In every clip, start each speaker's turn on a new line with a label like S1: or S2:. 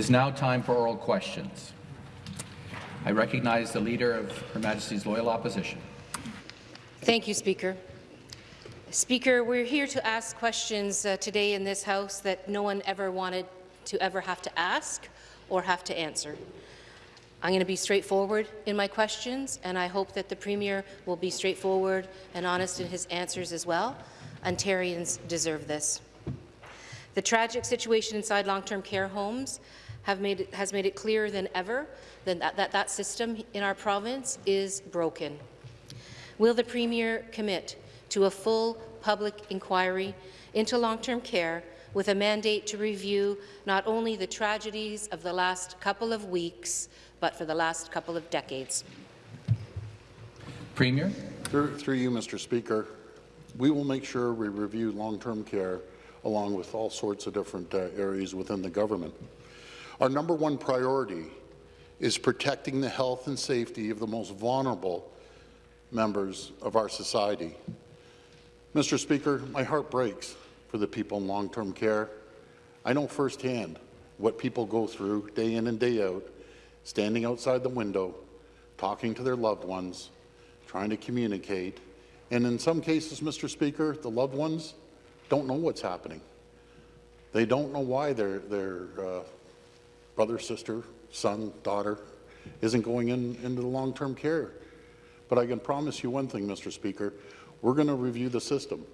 S1: is now time for oral questions. I recognize the Leader of Her Majesty's Loyal Opposition.
S2: Thank you, Speaker. Speaker, we're here to ask questions uh, today in this House that no one ever wanted to ever have to ask or have to answer. I'm going to be straightforward in my questions, and I hope that the Premier will be straightforward and honest in his answers as well. Ontarians deserve this. The tragic situation inside long-term care homes made it, has made it clearer than ever that, that that system in our province is broken. Will the Premier commit to a full public inquiry into long-term care with a mandate to review not only the tragedies of the last couple of weeks, but for the last couple of decades.
S1: Premier?
S3: Through, through you, Mr. Speaker, we will make sure we review long-term care along with all sorts of different uh, areas within the government. Our number one priority is protecting the health and safety of the most vulnerable members of our society. Mr. Speaker, my heart breaks for the people in long-term care. I know firsthand what people go through day in and day out, standing outside the window, talking to their loved ones, trying to communicate, and in some cases, Mr. Speaker, the loved ones don't know what's happening. They don't know why their, their uh, brother, sister, son, daughter isn't going in, into the long-term care. But I can promise you one thing, Mr. Speaker, we're going to review the system,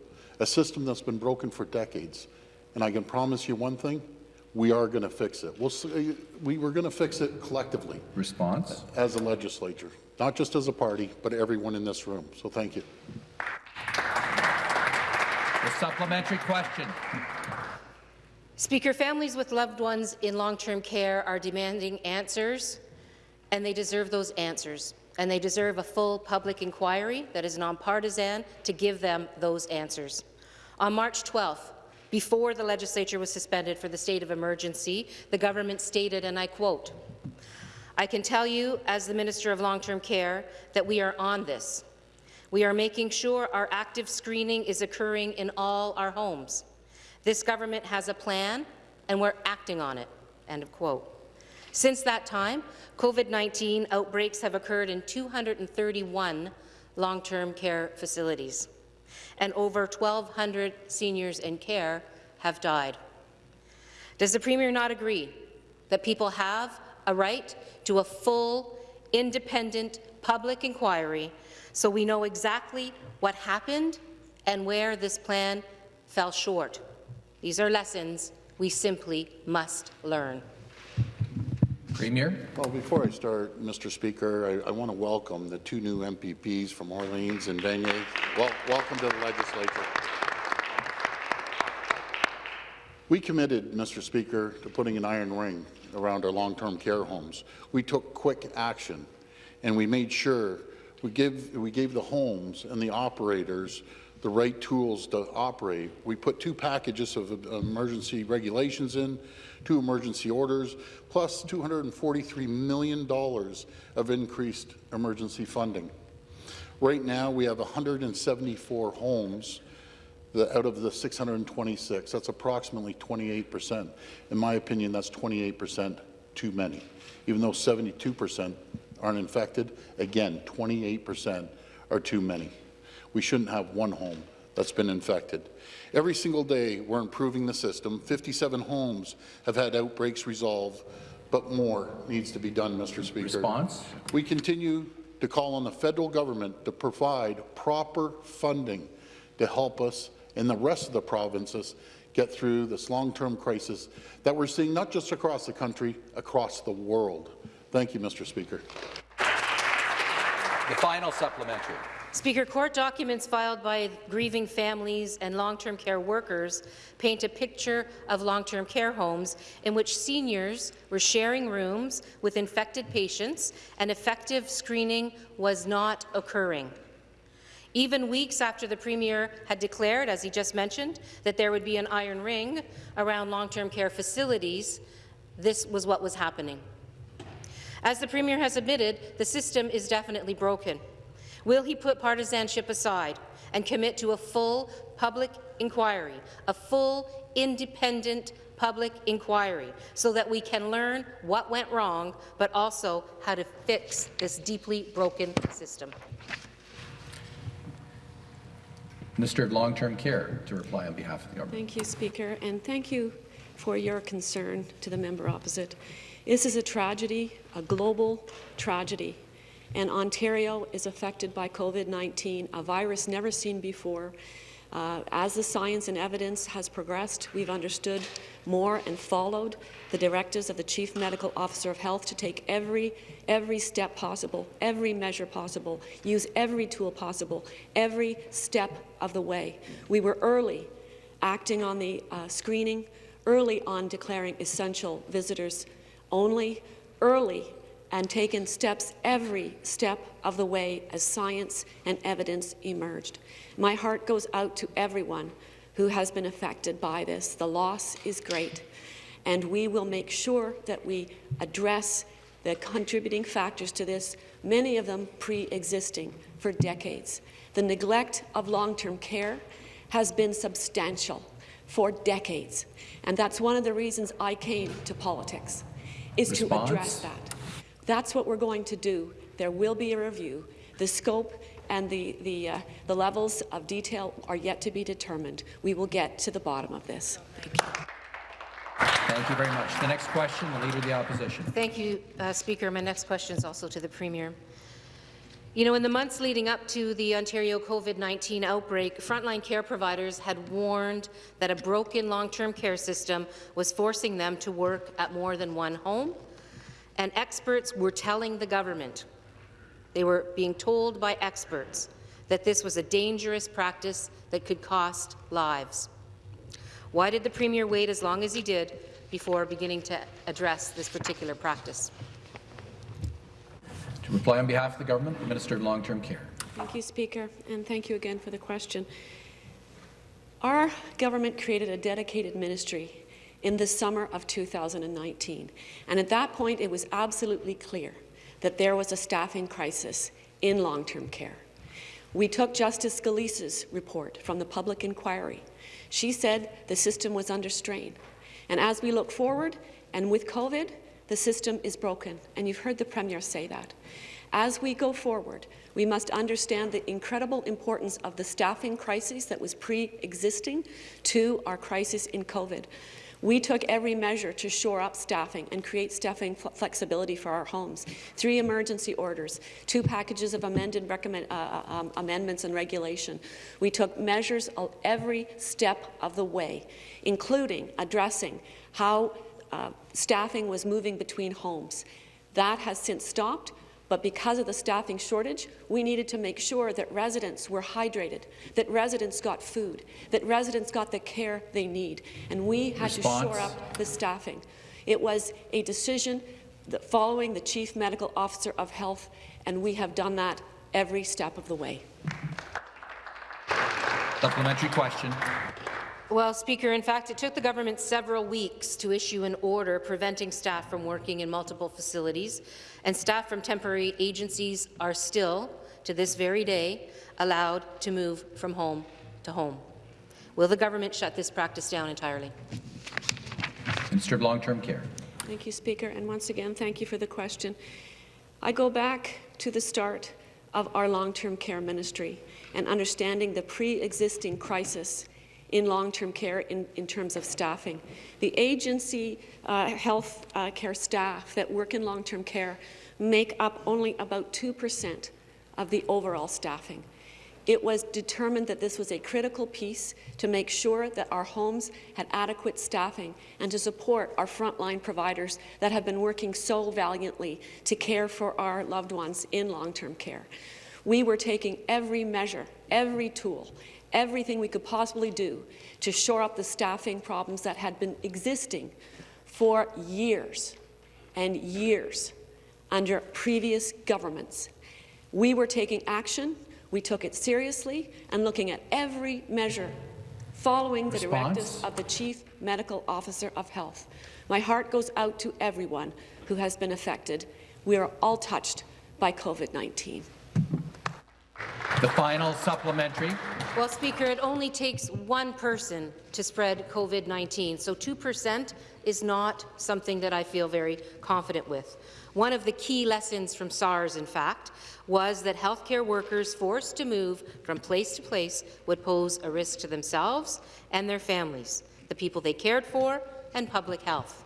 S3: a system that's been broken for decades. And I can promise you one thing, we are going to fix it. We'll, uh, we, we're going to fix it collectively.
S1: Response?
S3: As a legislature, not just as a party, but everyone in this room. So thank you.
S1: The supplementary question.
S2: Speaker, families with loved ones in long-term care are demanding answers, and they deserve those answers and they deserve a full public inquiry that is nonpartisan to give them those answers. On March 12th, before the legislature was suspended for the state of emergency, the government stated, and I quote, I can tell you, as the Minister of Long-Term Care, that we are on this. We are making sure our active screening is occurring in all our homes. This government has a plan, and we're acting on it." End of quote. Since that time, COVID-19 outbreaks have occurred in 231 long-term care facilities, and over 1,200 seniors in care have died. Does the Premier not agree that people have a right to a full, independent public inquiry so we know exactly what happened and where this plan fell short? These are lessons we simply must learn.
S1: Premier.
S3: Well, before I start, Mr. Speaker, I, I want to welcome the two new MPPs from Orleans and Vanier. Well, welcome to the legislature. We committed, Mr. Speaker, to putting an iron ring around our long-term care homes. We took quick action, and we made sure we, give, we gave the homes and the operators the right tools to operate. We put two packages of emergency regulations in, two emergency orders, plus $243 million of increased emergency funding. Right now, we have 174 homes out of the 626. That's approximately 28 percent. In my opinion, that's 28 percent too many. Even though 72 percent aren't infected, again, 28 percent are too many. We shouldn't have one home that's been infected. Every single day, we're improving the system. 57 homes have had outbreaks resolved, but more needs to be done, Mr. Speaker.
S1: Response?
S3: We continue to call on the federal government to provide proper funding to help us and the rest of the provinces get through this long-term crisis that we're seeing not just across the country, across the world. Thank you, Mr. Speaker.
S1: The final supplementary.
S2: Speaker, court documents filed by grieving families and long-term care workers paint a picture of long-term care homes in which seniors were sharing rooms with infected patients and effective screening was not occurring. Even weeks after the Premier had declared, as he just mentioned, that there would be an iron ring around long-term care facilities, this was what was happening. As the Premier has admitted, the system is definitely broken. Will he put partisanship aside and commit to a full public inquiry, a full independent public inquiry so that we can learn what went wrong, but also how to fix this deeply broken system.
S1: Minister of Long-Term Care to reply on behalf of the government.
S4: Thank you, Speaker, and thank you for your concern to the member opposite. This is a tragedy, a global tragedy, and Ontario is affected by COVID-19, a virus never seen before. Uh, as the science and evidence has progressed, we've understood more and followed the directives of the Chief Medical Officer of Health to take every, every step possible, every measure possible, use every tool possible, every step of the way. We were early acting on the uh, screening, early on declaring essential visitors only, early and taken steps every step of the way as science and evidence emerged. My heart goes out to everyone who has been affected by this. The loss is great, and we will make sure that we address the contributing factors to this, many of them pre-existing for decades. The neglect of long-term care has been substantial for decades, and that's one of the reasons I came to politics, is
S1: Response?
S4: to address that. That's what we're going to do. There will be a review. The scope and the, the, uh, the levels of detail are yet to be determined. We will get to the bottom of this. Thank you.
S1: Thank you very much. The next question, the Leader of the Opposition.
S2: Thank you, uh, Speaker. My next question is also to the Premier. You know, in the months leading up to the Ontario COVID-19 outbreak, frontline care providers had warned that a broken long-term care system was forcing them to work at more than one home, and experts were telling the government, they were being told by experts, that this was a dangerous practice that could cost lives. Why did the Premier wait as long as he did before beginning to address this particular practice?
S1: To reply on behalf of the government, the Minister of Long-Term Care.
S4: Thank you, Speaker, and thank you again for the question. Our government created a dedicated ministry in the summer of 2019, and at that point it was absolutely clear that there was a staffing crisis in long-term care. We took Justice Gillese's report from the public inquiry. She said the system was under strain. And as we look forward, and with COVID, the system is broken, and you've heard the Premier say that. As we go forward, we must understand the incredible importance of the staffing crisis that was pre-existing to our crisis in COVID. We took every measure to shore up staffing and create staffing flexibility for our homes. Three emergency orders, two packages of amended recommend, uh, uh, um, amendments and regulation. We took measures every step of the way, including addressing how uh, staffing was moving between homes. That has since stopped. But because of the staffing shortage, we needed to make sure that residents were hydrated, that residents got food, that residents got the care they need, and we had
S1: Response.
S4: to shore up the staffing. It was a decision following the Chief Medical Officer of Health, and we have done that every step of the way.
S1: Supplementary question.
S2: Well, Speaker, in fact, it took the government several weeks to issue an order preventing staff from working in multiple facilities, and staff from temporary agencies are still, to this very day, allowed to move from home to home. Will the government shut this practice down entirely?
S1: Minister of Long-Term Care.
S4: Thank you, Speaker, and once again, thank you for the question. I go back to the start of our long-term care ministry and understanding the pre-existing crisis in long-term care in, in, terms of staffing. The agency uh, health uh, care staff that work in long-term care make up only about 2% of the overall staffing. It was determined that this was a critical piece to make sure that our homes had adequate staffing and to support our frontline providers that have been working so valiantly to care for our loved ones in long-term care. We were taking every measure, every tool, everything we could possibly do to shore up the staffing problems that had been existing for years and years under previous governments. We were taking action, we took it seriously, and looking at every measure following the directives of the Chief Medical Officer of Health. My heart goes out to everyone who has been affected. We are all touched by COVID-19.
S1: The final supplementary.
S2: Well, Speaker, it only takes one person to spread COVID-19, so 2% is not something that I feel very confident with. One of the key lessons from SARS, in fact, was that healthcare workers forced to move from place to place would pose a risk to themselves and their families, the people they cared for, and public health.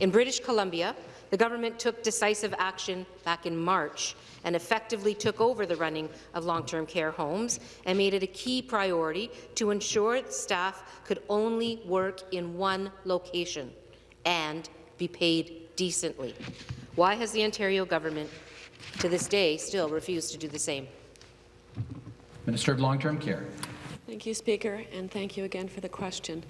S2: In British Columbia, the government took decisive action back in March and effectively took over the running of long-term care homes and made it a key priority to ensure staff could only work in one location and be paid decently. Why has the Ontario government, to this day, still refused to do the same?
S1: Minister of Long-Term Care.
S4: Thank you, Speaker, and thank you again for the question.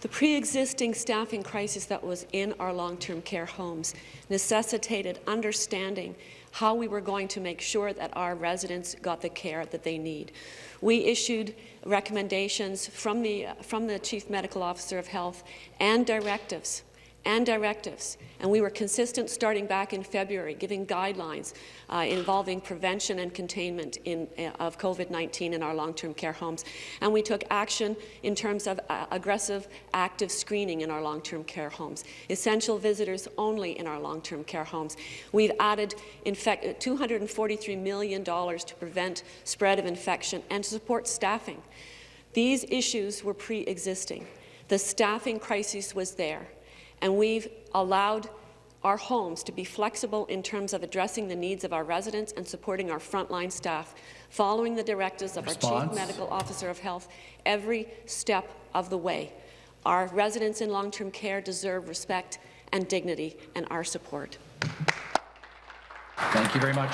S4: The pre-existing staffing crisis that was in our long-term care homes necessitated understanding how we were going to make sure that our residents got the care that they need. We issued recommendations from the, from the Chief Medical Officer of Health and directives and directives. And we were consistent starting back in February, giving guidelines uh, involving prevention and containment in, uh, of COVID-19 in our long-term care homes. And we took action in terms of uh, aggressive active screening in our long-term care homes, essential visitors only in our long-term care homes. We've added $243 million to prevent spread of infection and to support staffing. These issues were pre-existing. The staffing crisis was there and we've allowed our homes to be flexible in terms of addressing the needs of our residents and supporting our frontline staff, following the directives of
S1: Response.
S4: our Chief Medical Officer of Health every step of the way. Our residents in long-term care deserve respect and dignity and our support.
S1: Thank you very much.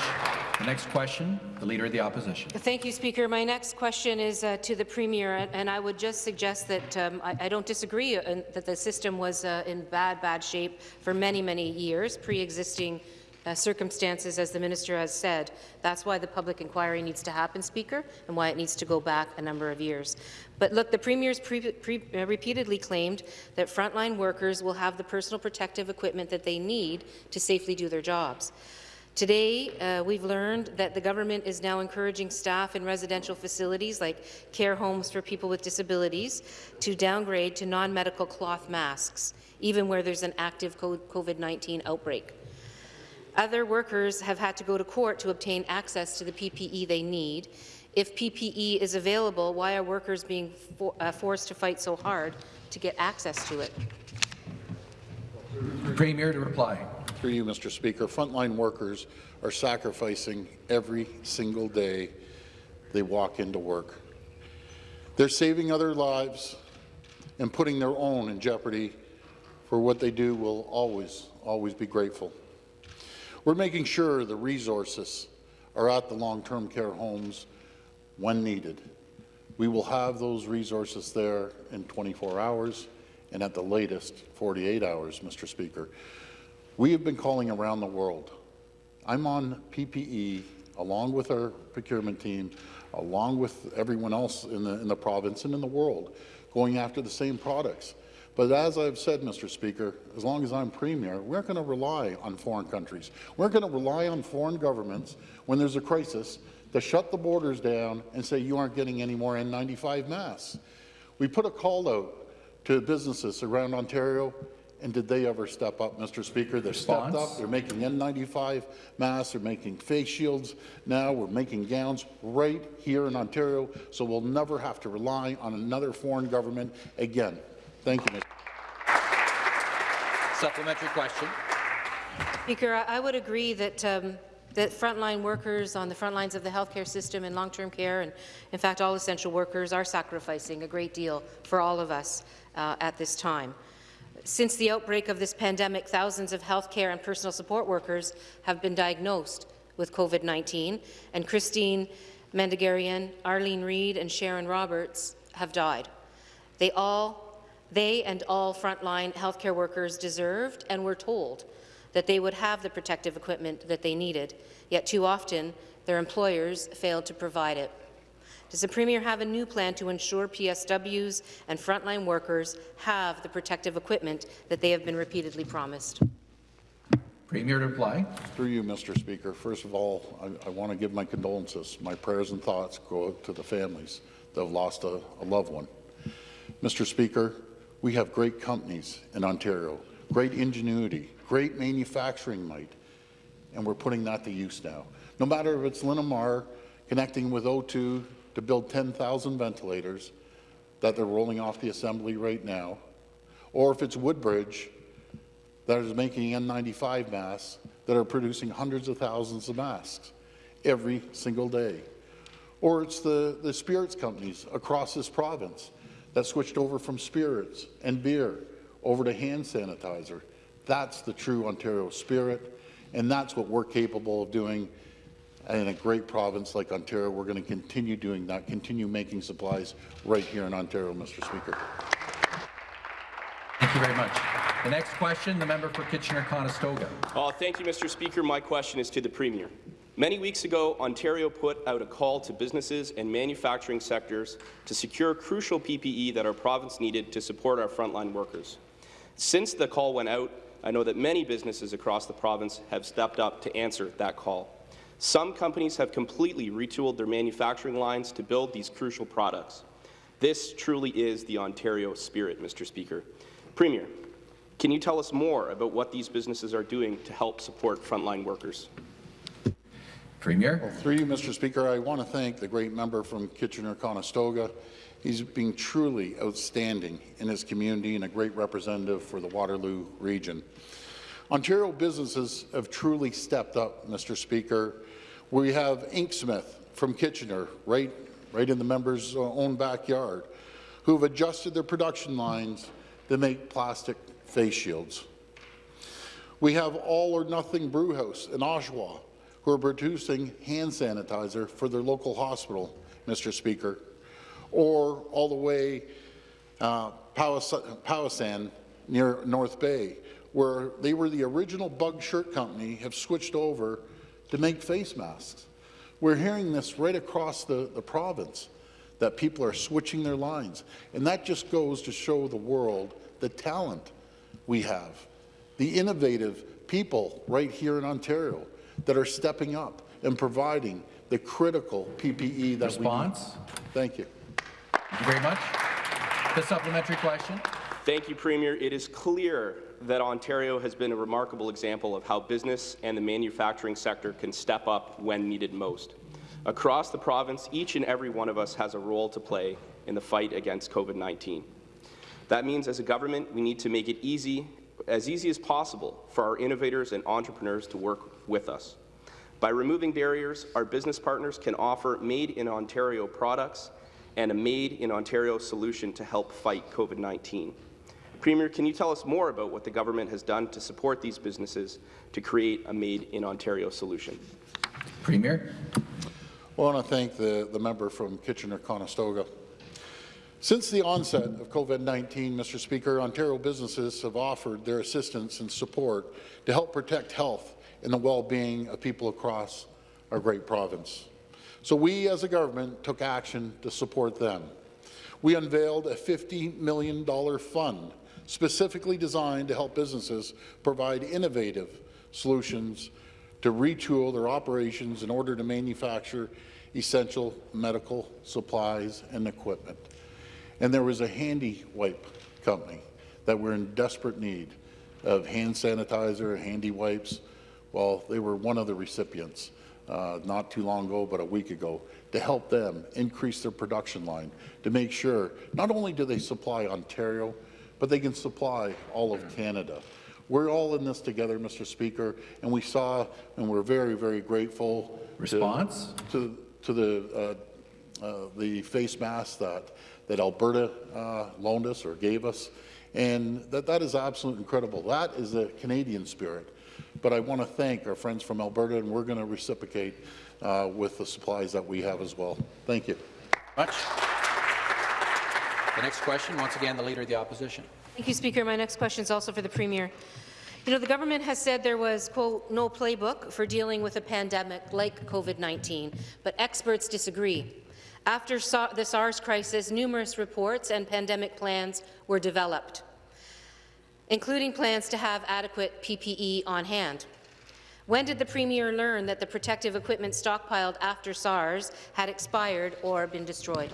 S1: The next question, the Leader of the Opposition.
S2: Thank you, Speaker. My next question is uh, to the Premier, and I would just suggest that um, I, I, don't disagree uh, that the system was uh, in bad, bad shape for many, many years, pre-existing uh, circumstances, as the minister has said. That's why the public inquiry needs to happen, Speaker, and why it needs to go back a number of years. But look, the Premier's pre pre uh, repeatedly claimed that frontline workers will have the personal protective equipment that they need to safely do their jobs. Today, uh, we've learned that the government is now encouraging staff in residential facilities like care homes for people with disabilities to downgrade to non-medical cloth masks, even where there's an active COVID-19 outbreak. Other workers have had to go to court to obtain access to the PPE they need. If PPE is available, why are workers being for, uh, forced to fight so hard to get access to it?
S1: Premier to reply.
S3: Through you, Mr. Speaker, frontline workers are sacrificing every single day they walk into work. They're saving other lives and putting their own in jeopardy for what they do will always, always be grateful. We're making sure the resources are at the long-term care homes when needed. We will have those resources there in 24 hours and at the latest 48 hours, Mr. Speaker. We have been calling around the world. I'm on PPE along with our procurement team, along with everyone else in the, in the province and in the world, going after the same products. But as I've said, Mr. Speaker, as long as I'm Premier, we're going to rely on foreign countries. We're going to rely on foreign governments when there's a crisis to shut the borders down and say you aren't getting any more N95 masks. We put a call out to businesses around Ontario and did they ever step up, Mr. Speaker? They've stepped up. They're making N95 masks. They're making face shields now. We're making gowns right here in Ontario, so we'll never have to rely on another foreign government again. Thank you, Mr.
S1: Supplementary question.
S2: Speaker, I would agree that um, that frontline workers on the front lines of the healthcare system and long-term care, and in fact all essential workers, are sacrificing a great deal for all of us uh, at this time. Since the outbreak of this pandemic, thousands of healthcare and personal support workers have been diagnosed with COVID-19, and Christine Mandegarian, Arlene Reed, and Sharon Roberts have died. They all, they and all frontline healthcare workers deserved and were told that they would have the protective equipment that they needed, yet too often their employers failed to provide it. Does the Premier have a new plan to ensure PSWs and frontline workers have the protective equipment that they have been repeatedly promised?
S1: Premier to reply.
S3: Through you, Mr. Speaker. First of all, I, I want to give my condolences. My prayers and thoughts go out to the families that have lost a, a loved one. Mr. Speaker, we have great companies in Ontario, great ingenuity, great manufacturing might, and we're putting that to use now. No matter if it's Linamar connecting with O2 to build 10,000 ventilators that they're rolling off the assembly right now, or if it's Woodbridge that is making N95 masks that are producing hundreds of thousands of masks every single day. Or it's the, the spirits companies across this province that switched over from spirits and beer over to hand sanitizer. That's the true Ontario spirit, and that's what we're capable of doing in a great province like Ontario. We're going to continue doing that, continue making supplies right here in Ontario, Mr. Speaker.
S1: Thank you very much. The next question, the member for Kitchener-Conestoga.
S5: Uh, thank you, Mr. Speaker. My question is to the Premier. Many weeks ago, Ontario put out a call to businesses and manufacturing sectors to secure crucial PPE that our province needed to support our frontline workers. Since the call went out, I know that many businesses across the province have stepped up to answer that call. Some companies have completely retooled their manufacturing lines to build these crucial products. This truly is the Ontario spirit, Mr. Speaker. Premier, can you tell us more about what these businesses are doing to help support frontline workers?
S1: Premier.
S3: Through you, Mr. Speaker, I want to thank the great member from Kitchener-Conestoga. He's been truly outstanding in his community and a great representative for the Waterloo region. Ontario businesses have truly stepped up, Mr. Speaker. We have Inksmith from Kitchener, right, right in the member's uh, own backyard, who have adjusted their production lines to make plastic face shields. We have All or Nothing Brewhouse in Oshawa, who are producing hand sanitizer for their local hospital, Mr. Speaker, or all the way uh, near North Bay, where they were the original bug shirt company, have switched over to make face masks. We're hearing this right across the, the province, that people are switching their lines. And that just goes to show the world the talent we have, the innovative people right here in Ontario that are stepping up and providing the critical PPE that
S1: Response?
S3: we need. Thank you.
S1: Thank you very much. The supplementary question.
S5: Thank you, Premier. It is clear that Ontario has been a remarkable example of how business and the manufacturing sector can step up when needed most. Across the province, each and every one of us has a role to play in the fight against COVID-19. That means as a government, we need to make it easy, as easy as possible for our innovators and entrepreneurs to work with us. By removing barriers, our business partners can offer made-in-Ontario products and a made-in-Ontario solution to help fight COVID-19. Premier, can you tell us more about what the government has done to support these businesses to create a made-in-Ontario solution?
S1: Premier.
S3: Well, I want to thank the, the member from Kitchener-Conestoga. Since the onset of COVID-19, Mr. Speaker, Ontario businesses have offered their assistance and support to help protect health and the well-being of people across our great province. So we, as a government, took action to support them. We unveiled a $50 million fund specifically designed to help businesses provide innovative solutions to retool their operations in order to manufacture essential medical supplies and equipment. And there was a handy wipe company that were in desperate need of hand sanitizer, handy wipes. Well, they were one of the recipients uh, not too long ago, but a week ago, to help them increase their production line, to make sure not only do they supply Ontario, but they can supply all of Canada. We're all in this together, Mr. Speaker, and we saw, and we're very, very grateful.
S1: Response?
S3: To, to, to the, uh, uh, the face masks that that Alberta uh, loaned us or gave us. And that, that is absolutely incredible. That is the Canadian spirit. But I want to thank our friends from Alberta, and we're going to reciprocate uh, with the supplies that we have as well. Thank you.
S1: Much. The next question, once again, the Leader of the Opposition.
S2: Thank you, Speaker. My next question is also for the Premier. You know, the government has said there was, quote, no playbook for dealing with a pandemic like COVID-19, but experts disagree. After the SARS crisis, numerous reports and pandemic plans were developed, including plans to have adequate PPE on hand. When did the Premier learn that the protective equipment stockpiled after SARS had expired or been destroyed?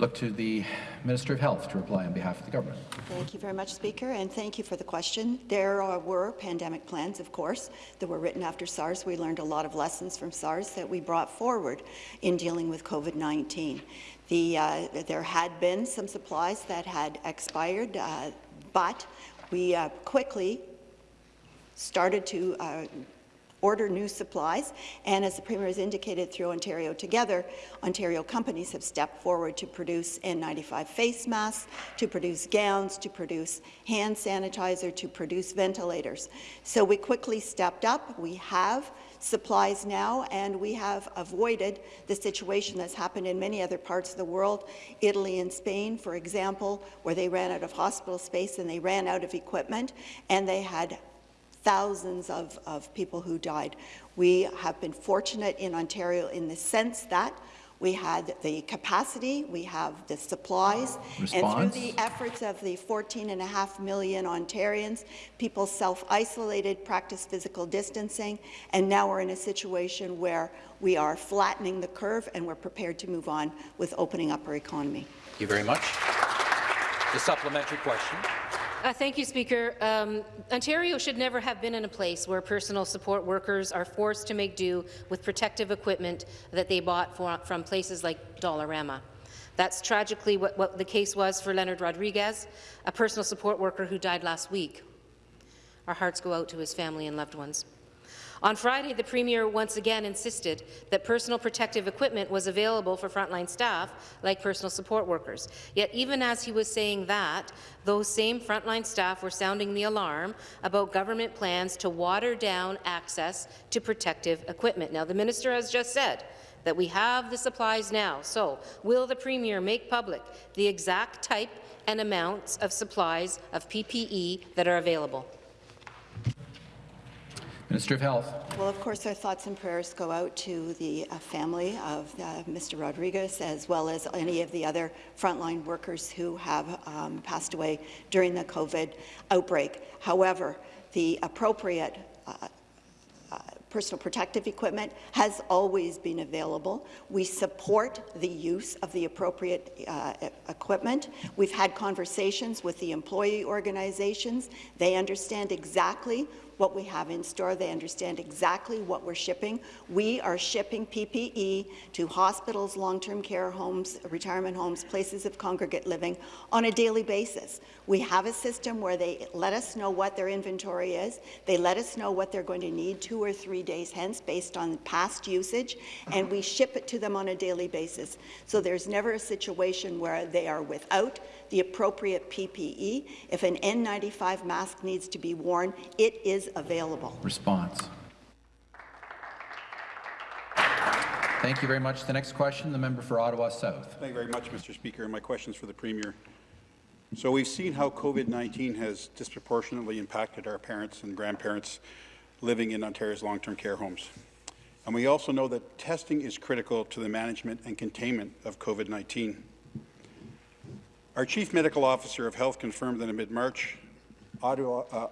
S1: Look to the Minister of Health to reply on behalf of the government.
S6: Thank you very much, Speaker, and thank you for the question. There uh, were pandemic plans, of course, that were written after SARS. We learned a lot of lessons from SARS that we brought forward in dealing with COVID-19. The, uh, there had been some supplies that had expired, uh, but we uh, quickly started to uh, order new supplies, and as the Premier has indicated through Ontario Together, Ontario companies have stepped forward to produce N95 face masks, to produce gowns, to produce hand sanitizer, to produce ventilators. So we quickly stepped up. We have supplies now, and we have avoided the situation that's happened in many other parts of the world, Italy and Spain, for example, where they ran out of hospital space and they ran out of equipment, and they had thousands of, of people who died. We have been fortunate in Ontario in the sense that we had the capacity, we have the supplies, and through the efforts of the 14 and a half million Ontarians, people self-isolated, practiced physical distancing, and now we're in a situation where we are flattening the curve and we're prepared to move on with opening up our economy.
S7: Thank you very much. The supplementary question.
S2: Uh, thank you, Speaker. Um, Ontario should never have been in a place where personal support workers are forced to make do with protective equipment that they bought for, from places like Dollarama. That's tragically what, what the case was for Leonard Rodriguez, a personal support worker who died last week. Our hearts go out to his family and loved ones. On Friday, the Premier once again insisted that personal protective equipment was available for frontline staff, like personal support workers. Yet even as he was saying that, those same frontline staff were sounding the alarm about government plans to water down access to protective equipment. Now, the minister has just said that we have the supplies now, so will the Premier make public the exact type and amounts of supplies of PPE that are available?
S1: Minister of Health.
S6: Well, of course, our thoughts and prayers go out to the uh, family of uh, Mr. Rodriguez, as well as any of the other frontline workers who have um, passed away during the COVID outbreak. However, the appropriate uh, uh, personal protective equipment has always been available. We support the use of the appropriate uh, equipment. We've had conversations with the employee organizations. They understand exactly what we have in store. They understand exactly what we're shipping. We are shipping PPE to hospitals, long-term care homes, retirement homes, places of congregate living on a daily basis. We have a system where they let us know what their inventory is. They let us know what they're going to need two or three days hence based on past usage, and we ship it to them on a daily basis. So there's never a situation where they are without the appropriate PPE. If an N95 mask needs to be worn, it is available.
S1: Response. Thank you very much. The next question, the member for Ottawa South.
S8: Thank you very much, Mr. Speaker. My question is for the Premier. So we've seen how COVID-19 has disproportionately impacted our parents and grandparents living in Ontario's long-term care homes. And we also know that testing is critical to the management and containment of COVID-19. Our Chief Medical Officer of Health confirmed that in mid-March, uh,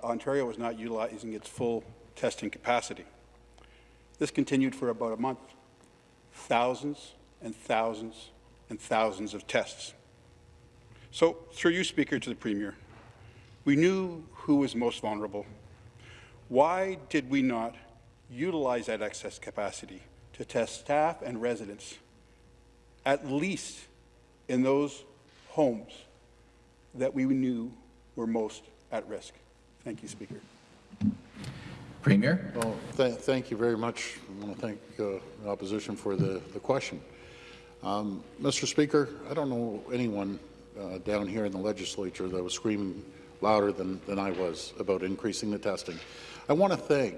S8: Ontario was not utilizing its full testing capacity. This continued for about a month. Thousands and thousands and thousands of tests. So, through you, Speaker, to the Premier, we knew who was most vulnerable. Why did we not utilize that excess capacity to test staff and residents, at least in those homes that we knew were most at risk? Thank you, Speaker.
S1: Premier.
S3: Well, th- thank you very much. I want to thank uh, the opposition for the, the question. Um, Mr. Speaker, I don't know anyone uh, down here in the legislature that was screaming louder than, than I was about increasing the testing. I want to thank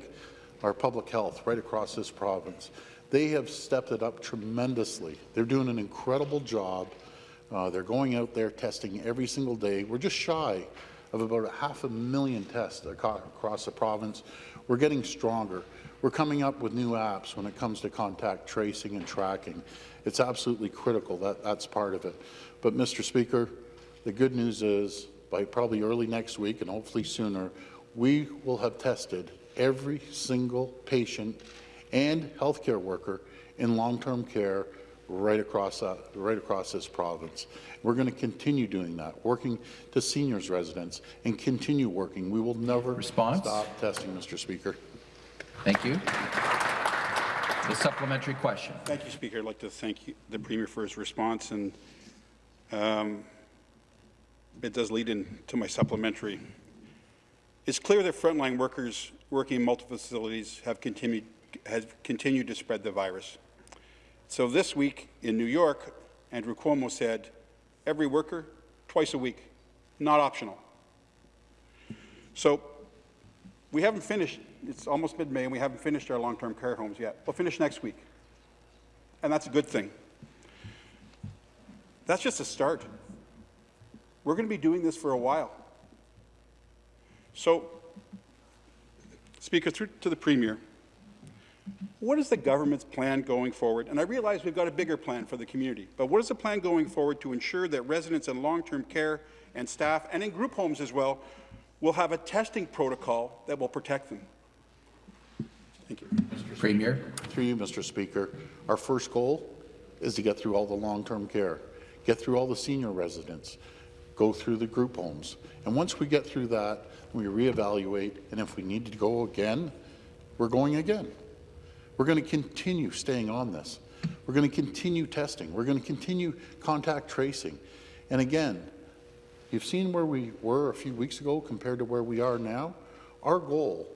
S3: our public health right across this province. They have stepped it up tremendously. They're doing an incredible job. Uh, they're going out there testing every single day. We're just shy of about a half a million tests across the province. We're getting stronger. We're coming up with new apps when it comes to contact tracing and tracking. It's absolutely critical. That, that's part of it. But, Mr. Speaker, the good news is by probably early next week and hopefully sooner, we will have tested every single patient and healthcare worker in long-term care right across, uh, right across this province. We're going to continue doing that, working to seniors' residents, and continue working. We will never
S1: Response?
S3: stop testing, Mr. Speaker.
S1: Thank you. The supplementary question.
S8: Thank you, Speaker. I'd like to thank you, the Premier for his response, and um, it does lead into my supplementary. It's clear that frontline workers working in multiple facilities have continued, have continued to spread the virus. So this week in New York, Andrew Cuomo said, every worker, twice a week, not optional. So we haven't finished, it's almost mid-May, and we haven't finished our long-term care homes yet. We'll finish next week, and that's a good thing. That's just a start. We're going to be doing this for a while. So, Speaker, through to the Premier, what is the government's plan going forward? And I realize we've got a bigger plan for the community, but what is the plan going forward to ensure that residents in long-term care and staff, and in group homes as well, will have a testing protocol that will protect them? Thank you. Mr.
S1: Premier.
S3: Through you, Mr. Speaker, our first goal is to get through all the long-term care, get through all the senior residents, go through the group homes. And once we get through that, we reevaluate, and if we need to go again, we're going again. We're going to continue staying on this. We're going to continue testing. We're going to continue contact tracing. And again, you've seen where we were a few weeks ago compared to where we are now. Our goal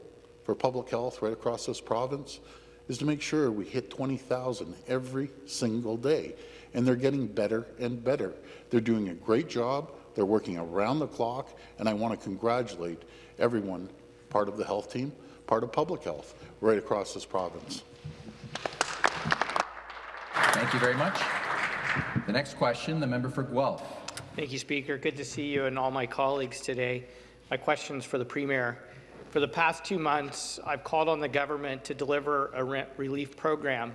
S3: for public health right across this province is to make sure we hit 20,000 every single day. And they're getting better and better. They're doing a great job. They're working around the clock. And I want to congratulate everyone, part of the health team, part of public health, right across this province.
S1: Thank you very much. The next question, the member for Guelph.
S9: Thank you, Speaker. Good to see you and all my colleagues today. My question's for the Premier. For the past two months, I've called on the government to deliver a rent relief program.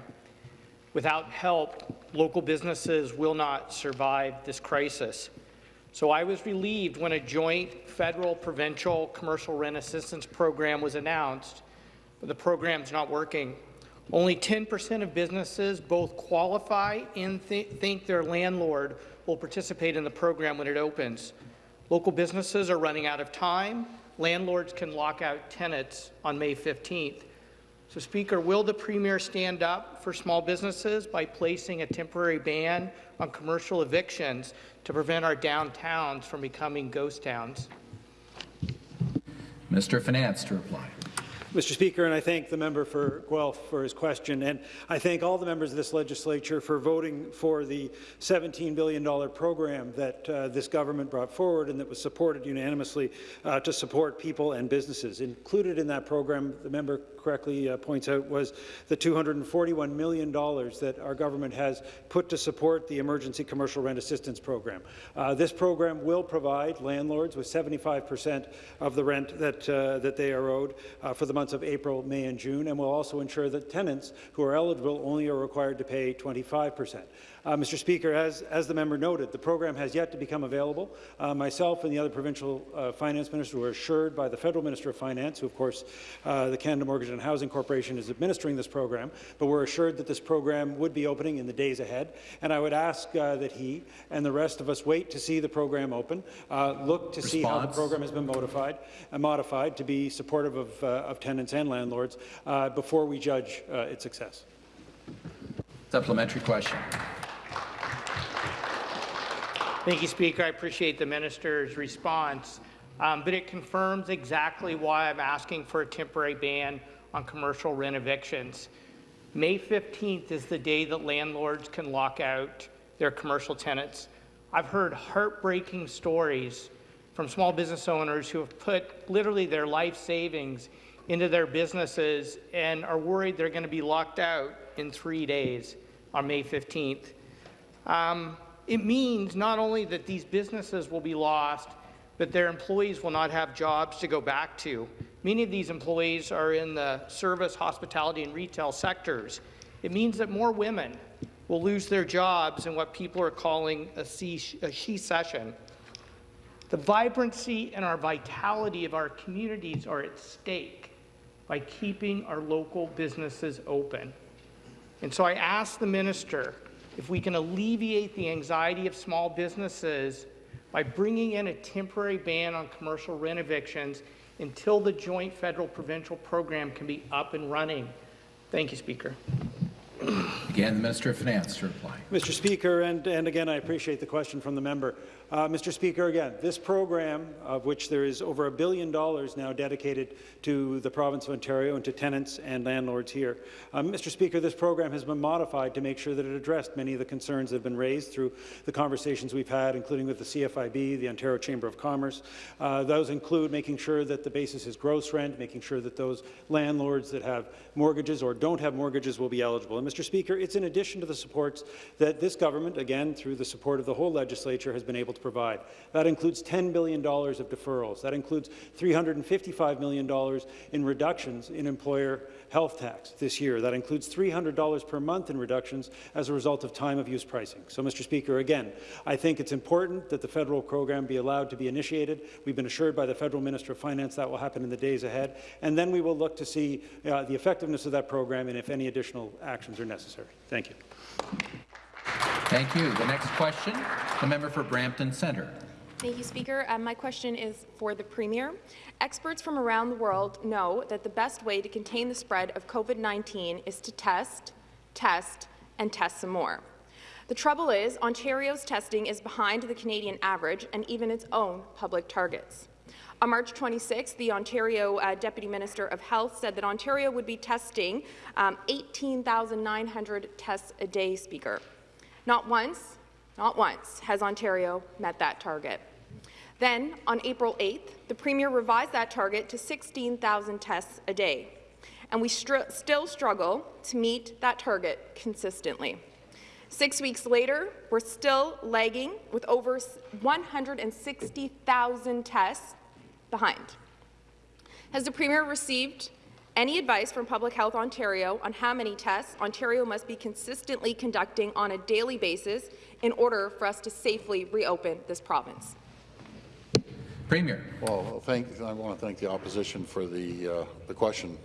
S9: Without help, local businesses will not survive this crisis. So I was relieved when a joint federal provincial commercial rent assistance program was announced, but the program's not working. Only 10% of businesses both qualify and th think their landlord will participate in the program when it opens. Local businesses are running out of time. Landlords can lock out tenants on May 15th. So, Speaker, will the Premier stand up for small businesses by placing a temporary ban on commercial evictions to prevent our downtowns from becoming ghost towns?
S1: Mr. Finance to reply.
S10: Mr. Speaker, and I thank the member for Guelph for his question, and I thank all the members of this legislature for voting for the $17 billion program that uh, this government brought forward and that was supported unanimously uh, to support people and businesses. Included in that program, the member correctly uh, points out, was the $241 million that our government has put to support the Emergency Commercial Rent Assistance Program. Uh, this program will provide landlords with 75% of the rent that, uh, that they are owed uh, for the months of April, May and June, and will also ensure that tenants who are eligible only are required to pay 25%. Uh, Mr. Speaker, as, as the member noted, the program has yet to become available. Uh, myself and the other provincial uh, finance ministers were assured by the federal minister of finance, who of course uh, the Canada Mortgage and Housing Corporation is administering this program, but we're assured that this program would be opening in the days ahead. And I would ask uh, that he and the rest of us wait to see the program open, uh, look to
S1: Response.
S10: see how the program has been modified, modified to be supportive of, of tenants and landlords before we judge its success.
S1: Supplementary question.
S9: Thank you, Speaker. I appreciate the minister's response, um, but it confirms exactly why I'm asking for a temporary ban on commercial rent evictions. May 15th is the day that landlords can lock out their commercial tenants. I've heard heartbreaking stories from small business owners who have put literally their life savings into their businesses and are worried they're going to be locked out in three days on May 15th. Um, it means not only that these businesses will be lost, but their employees will not have jobs to go back to. Many of these employees are in the service, hospitality, and retail sectors. It means that more women will lose their jobs in what people are calling a, she-cession. The vibrancy and our vitality of our communities are at stake by keeping our local businesses open. And so I ask the minister if we can alleviate the anxiety of small businesses by bringing in a temporary ban on commercial rent evictions until the joint federal-provincial program can be up and running. Thank you, Speaker.
S1: Again, the Minister of Finance to reply.
S10: Mr. Speaker, and, and again, I appreciate the question from the member. Uh, Mr. Speaker, again, this program, of which there is over a billion dollars now dedicated to the province of Ontario and to tenants and landlords here. Um, Mr. Speaker, this program has been modified to make sure that it addressed many of the concerns that have been raised through the conversations we've had, including with the CFIB, the Ontario Chamber of Commerce. Uh, those include making sure that the basis is gross rent, making sure that those landlords that have mortgages or don't have mortgages will be eligible. And Mr. Speaker, it's in addition to the supports that this government, again, through the support of the whole legislature, has been able to provide. That includes $10 billion of deferrals. That includes $355 million in reductions in employer health tax this year. That includes $300 per month in reductions as a result of time of use pricing. So, Mr. Speaker, again, I think it's important that the federal program be allowed to be initiated. We've been assured by the federal Minister of Finance that will happen in the days ahead, and then we will look to see uh, the effectiveness of that program and if any additional actions are necessary. Thank you.
S1: Thank you. The next question, the member for Brampton Centre.
S11: Thank you, Speaker. Um, my question is for the Premier. Experts from around the world know that the best way to contain the spread of COVID-19 is to test, test, and test some more. The trouble is, Ontario's testing is behind the Canadian average and even its own public targets. On March 26, the Ontario uh, Deputy Minister of Health said that Ontario would be testing um, 18,900 tests a day, Speaker. Not once, not once has Ontario met that target. Then, on April 8th, the Premier revised that target to 16,000 tests a day, and we still struggle to meet that target consistently. Six weeks later, we're still lagging with over 160,000 tests behind. Has the Premier received any advice from Public Health Ontario on how many tests Ontario must be consistently conducting on a daily basis in order for us to safely reopen this province?
S1: Premier.
S3: Well, thank, I want to thank the opposition for the, uh, the question.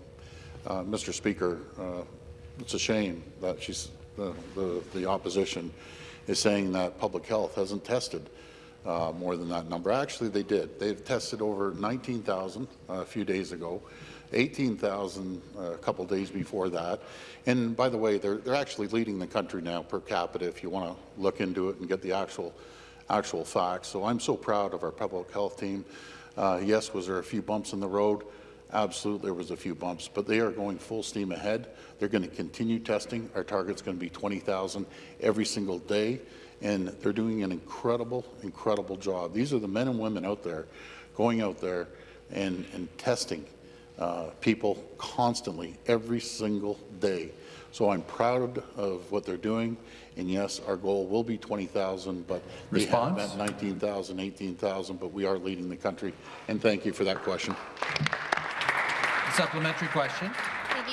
S3: Uh, Mr. Speaker, uh, it's a shame that she's, the, the, the, opposition is saying that public health hasn't tested uh, more than that number. Actually, they did. They've tested over 19,000 uh, a few days ago. 18,000 uh, a couple days before that. And by the way, they're, they're actually leading the country now per capita if you want to look into it and get the actual, actual facts. So I'm so proud of our public health team. Uh, yes, was there a few bumps in the road? Absolutely, there was a few bumps, but they are going full steam ahead. They're going to continue testing. Our target's going to be 20,000 every single day, and they're doing an incredible, incredible job. These are the men and women out there going out there and, and testing uh, people constantly, every single day. So I'm proud of what they're doing. And yes, our goal will be 20,000, but
S1: Response?
S3: they have met 19,000, 18,000, but we are leading the country. And thank you for that question.
S1: Supplementary question.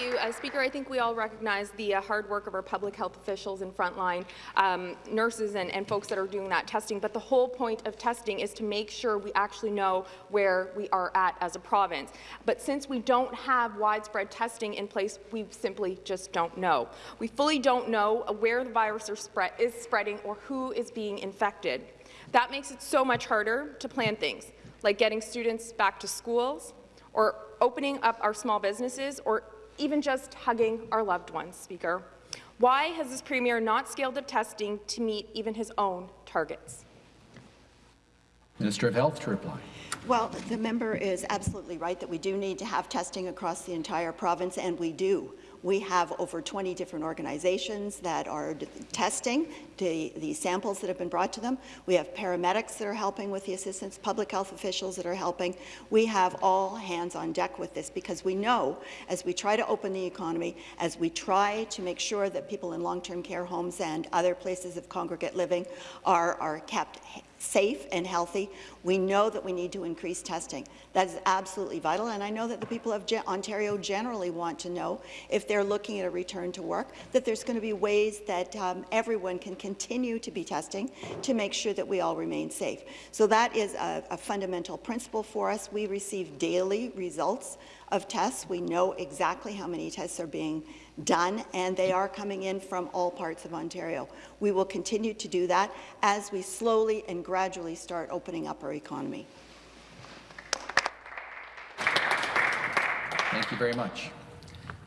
S11: You, uh, Speaker. I think we all recognize the uh, hard work of our public health officials and frontline um, nurses and, and, folks that are doing that testing. But the whole point of testing is to make sure we actually know where we are at as a province. But since we don't have widespread testing in place, we simply just don't know. We fully don't know where the virus spread, is spreading or who is being infected. That makes it so much harder to plan things, like getting students back to schools, or opening up our small businesses, or even just hugging our loved ones, Speaker. Why has this Premier not scaled up testing to meet even his own targets?
S1: Minister of Health to reply.
S6: Well, the member is absolutely right that we do need to have testing across the entire province, and we do. We have over 20 different organizations that are testing the, the, samples that have been brought to them. We have paramedics that are helping with the assistance, public health officials that are helping. We have all hands on deck with this because we know as we try to open the economy, as we try to make sure that people in long-term care homes and other places of congregate living are, are kept safe and healthy. We know that we need to increase testing. That is absolutely vital, and I know that the people of Ontario generally want to know if they're looking at a return to work, that there's going to be ways that um, everyone can continue to be testing to make sure that we all remain safe. So that is a, a fundamental principle for us. We receive daily results of tests. We know exactly how many tests are being done, and they are coming in from all parts of Ontario. We will continue to do that as we slowly and gradually start opening up our economy.
S1: Thank you very much.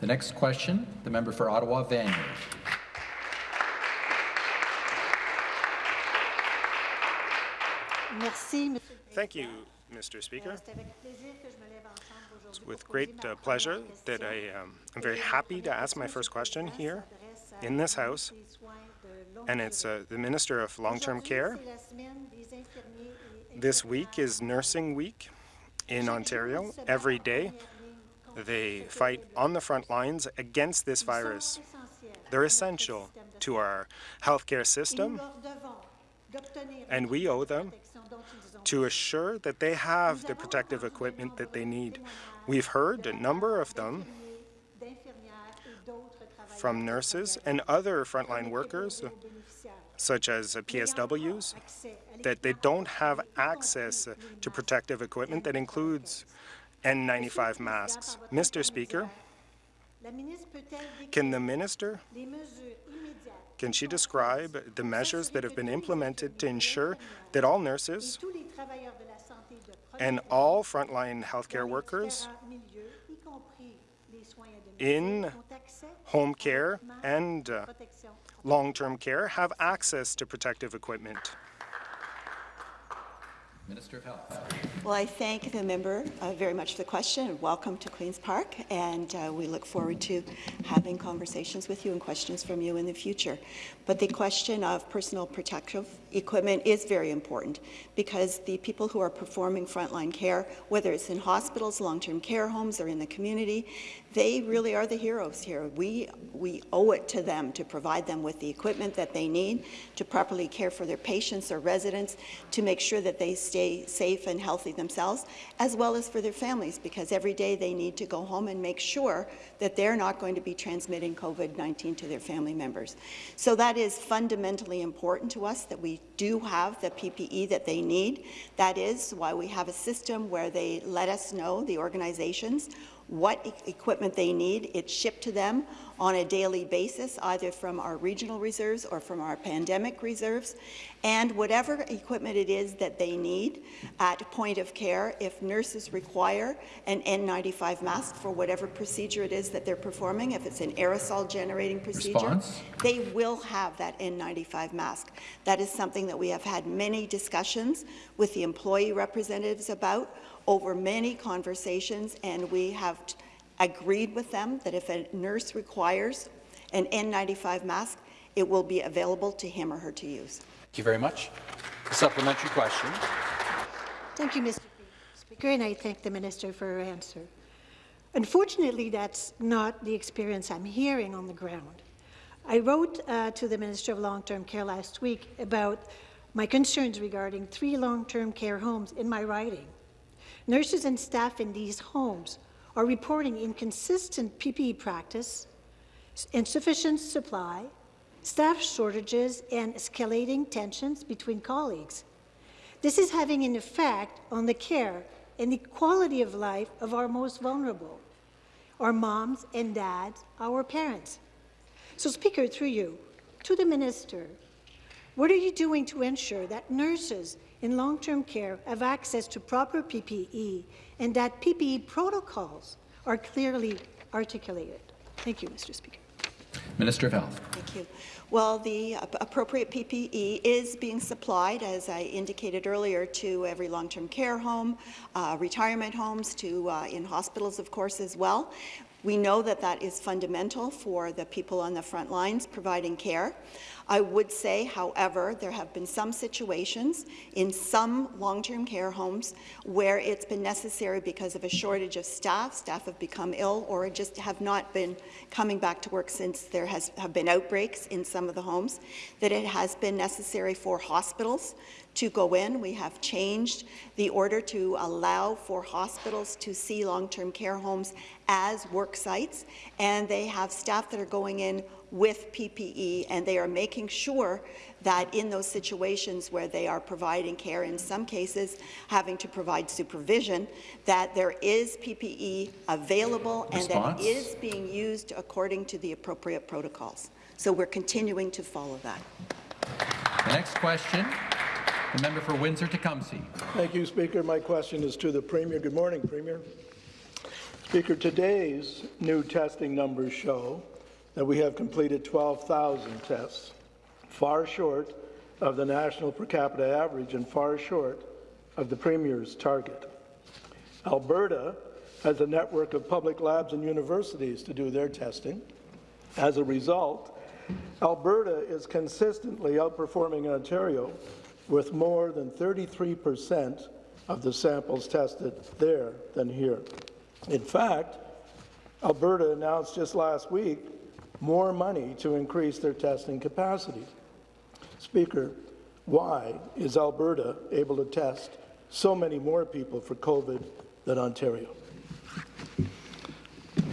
S1: The next question, the member for Ottawa Vanier.
S12: Thank you, Mr. Speaker. It's with great uh, pleasure that I um, am very happy to ask my first question here in this House, and it's uh, the Minister of Long-Term Care. This week is Nursing Week in Ontario. Every day, they fight on the front lines against this virus. They're essential to our healthcare system, and we owe them to assure that they have the protective equipment that they need. We've heard a number of them from nurses and other frontline workers, such as PSWs, that they don't have access to protective equipment that includes N95 masks. Mr. Speaker, can the minister can she describe the measures that have been implemented to ensure that all nurses and all frontline healthcare workers in home care and uh, long-term care have access to protective equipment?
S1: Minister of Health.
S6: Well, I thank the member uh, very much for the question and welcome to Queen's Park. And uh, we look forward to having conversations with you and questions from you in the future. But the question of personal protective equipment is very important because the people who are performing frontline care, whether it's in hospitals, long-term care homes, or in the community, they really are the heroes here. We, we owe it to them to provide them with the equipment that they need to properly care for their patients or residents, to make sure that they stay safe and healthy themselves, as well as for their families, because every day they need to go home and make sure that they're not going to be transmitting COVID-19 to their family members. So that is fundamentally important to us, that we do have the PPE that they need. That is why we have a system where they let us know, the organizations, what e equipment they need. It's shipped to them on a daily basis, either from our regional reserves or from our pandemic reserves. And whatever equipment it is that they need at point of care, if nurses require an N95 mask for whatever procedure it is that they're performing, if it's an aerosol generating procedure,
S1: Response?
S6: they will have that N95 mask. That is something that we have had many discussions with the employee representatives about over many conversations, and we have agreed with them that if a nurse requires an N95 mask, it will be available to him or her to use.
S7: Thank you very much. A supplementary question.
S13: Thank you, Mr. Speaker, and I thank the minister for her answer. Unfortunately, that's not the experience I'm hearing on the ground. I wrote uh, to the Minister of Long-Term Care last week about my concerns regarding three long-term care homes in my writing. Nurses and staff in these homes are reporting inconsistent PPE practice, insufficient supply, staff shortages, and escalating tensions between colleagues. This is having an effect on the care and the quality of life of our most vulnerable, our moms and dads, our parents. So, Speaker, through you, to the Minister, what are you doing to ensure that nurses in long-term care have access to proper PPE and that PPE protocols are clearly articulated? Thank you, Mr. Speaker.
S1: Minister of Health.
S6: Thank you. Well, the appropriate PPE is being supplied, as I indicated earlier, to every long-term care home, uh, retirement homes, to uh, in hospitals, of course, as well. We know that that is fundamental for the people on the front lines providing care. I would say, however, there have been some situations in some long-term care homes where it's been necessary because of a shortage of staff, staff have become ill or just have not been coming back to work since there has, have been outbreaks in some of the homes, that it has been necessary for hospitals to go in. We have changed the order to allow for hospitals to see long-term care homes as work sites, and they have staff that are going in with PPE, and they are making sure that in those situations where they are providing care, in some cases having to provide supervision, that there is PPE available
S1: Response?
S6: and that it is being used according to the appropriate protocols. So we're continuing to follow that.
S1: The next question, the member for Windsor-Tecumseh.
S14: Thank you, Speaker. My question is to the Premier. Good morning, Premier. Speaker, today's new testing numbers show that we have completed 12,000 tests, far short of the national per capita average and far short of the Premier's target. Alberta has a network of public labs and universities to do their testing. As a result, Alberta is consistently outperforming Ontario with more than 33 percent of the samples tested there than here. In fact, Alberta announced just last week more money to increase their testing capacity. Speaker, why is Alberta able to test so many more people for COVID than Ontario?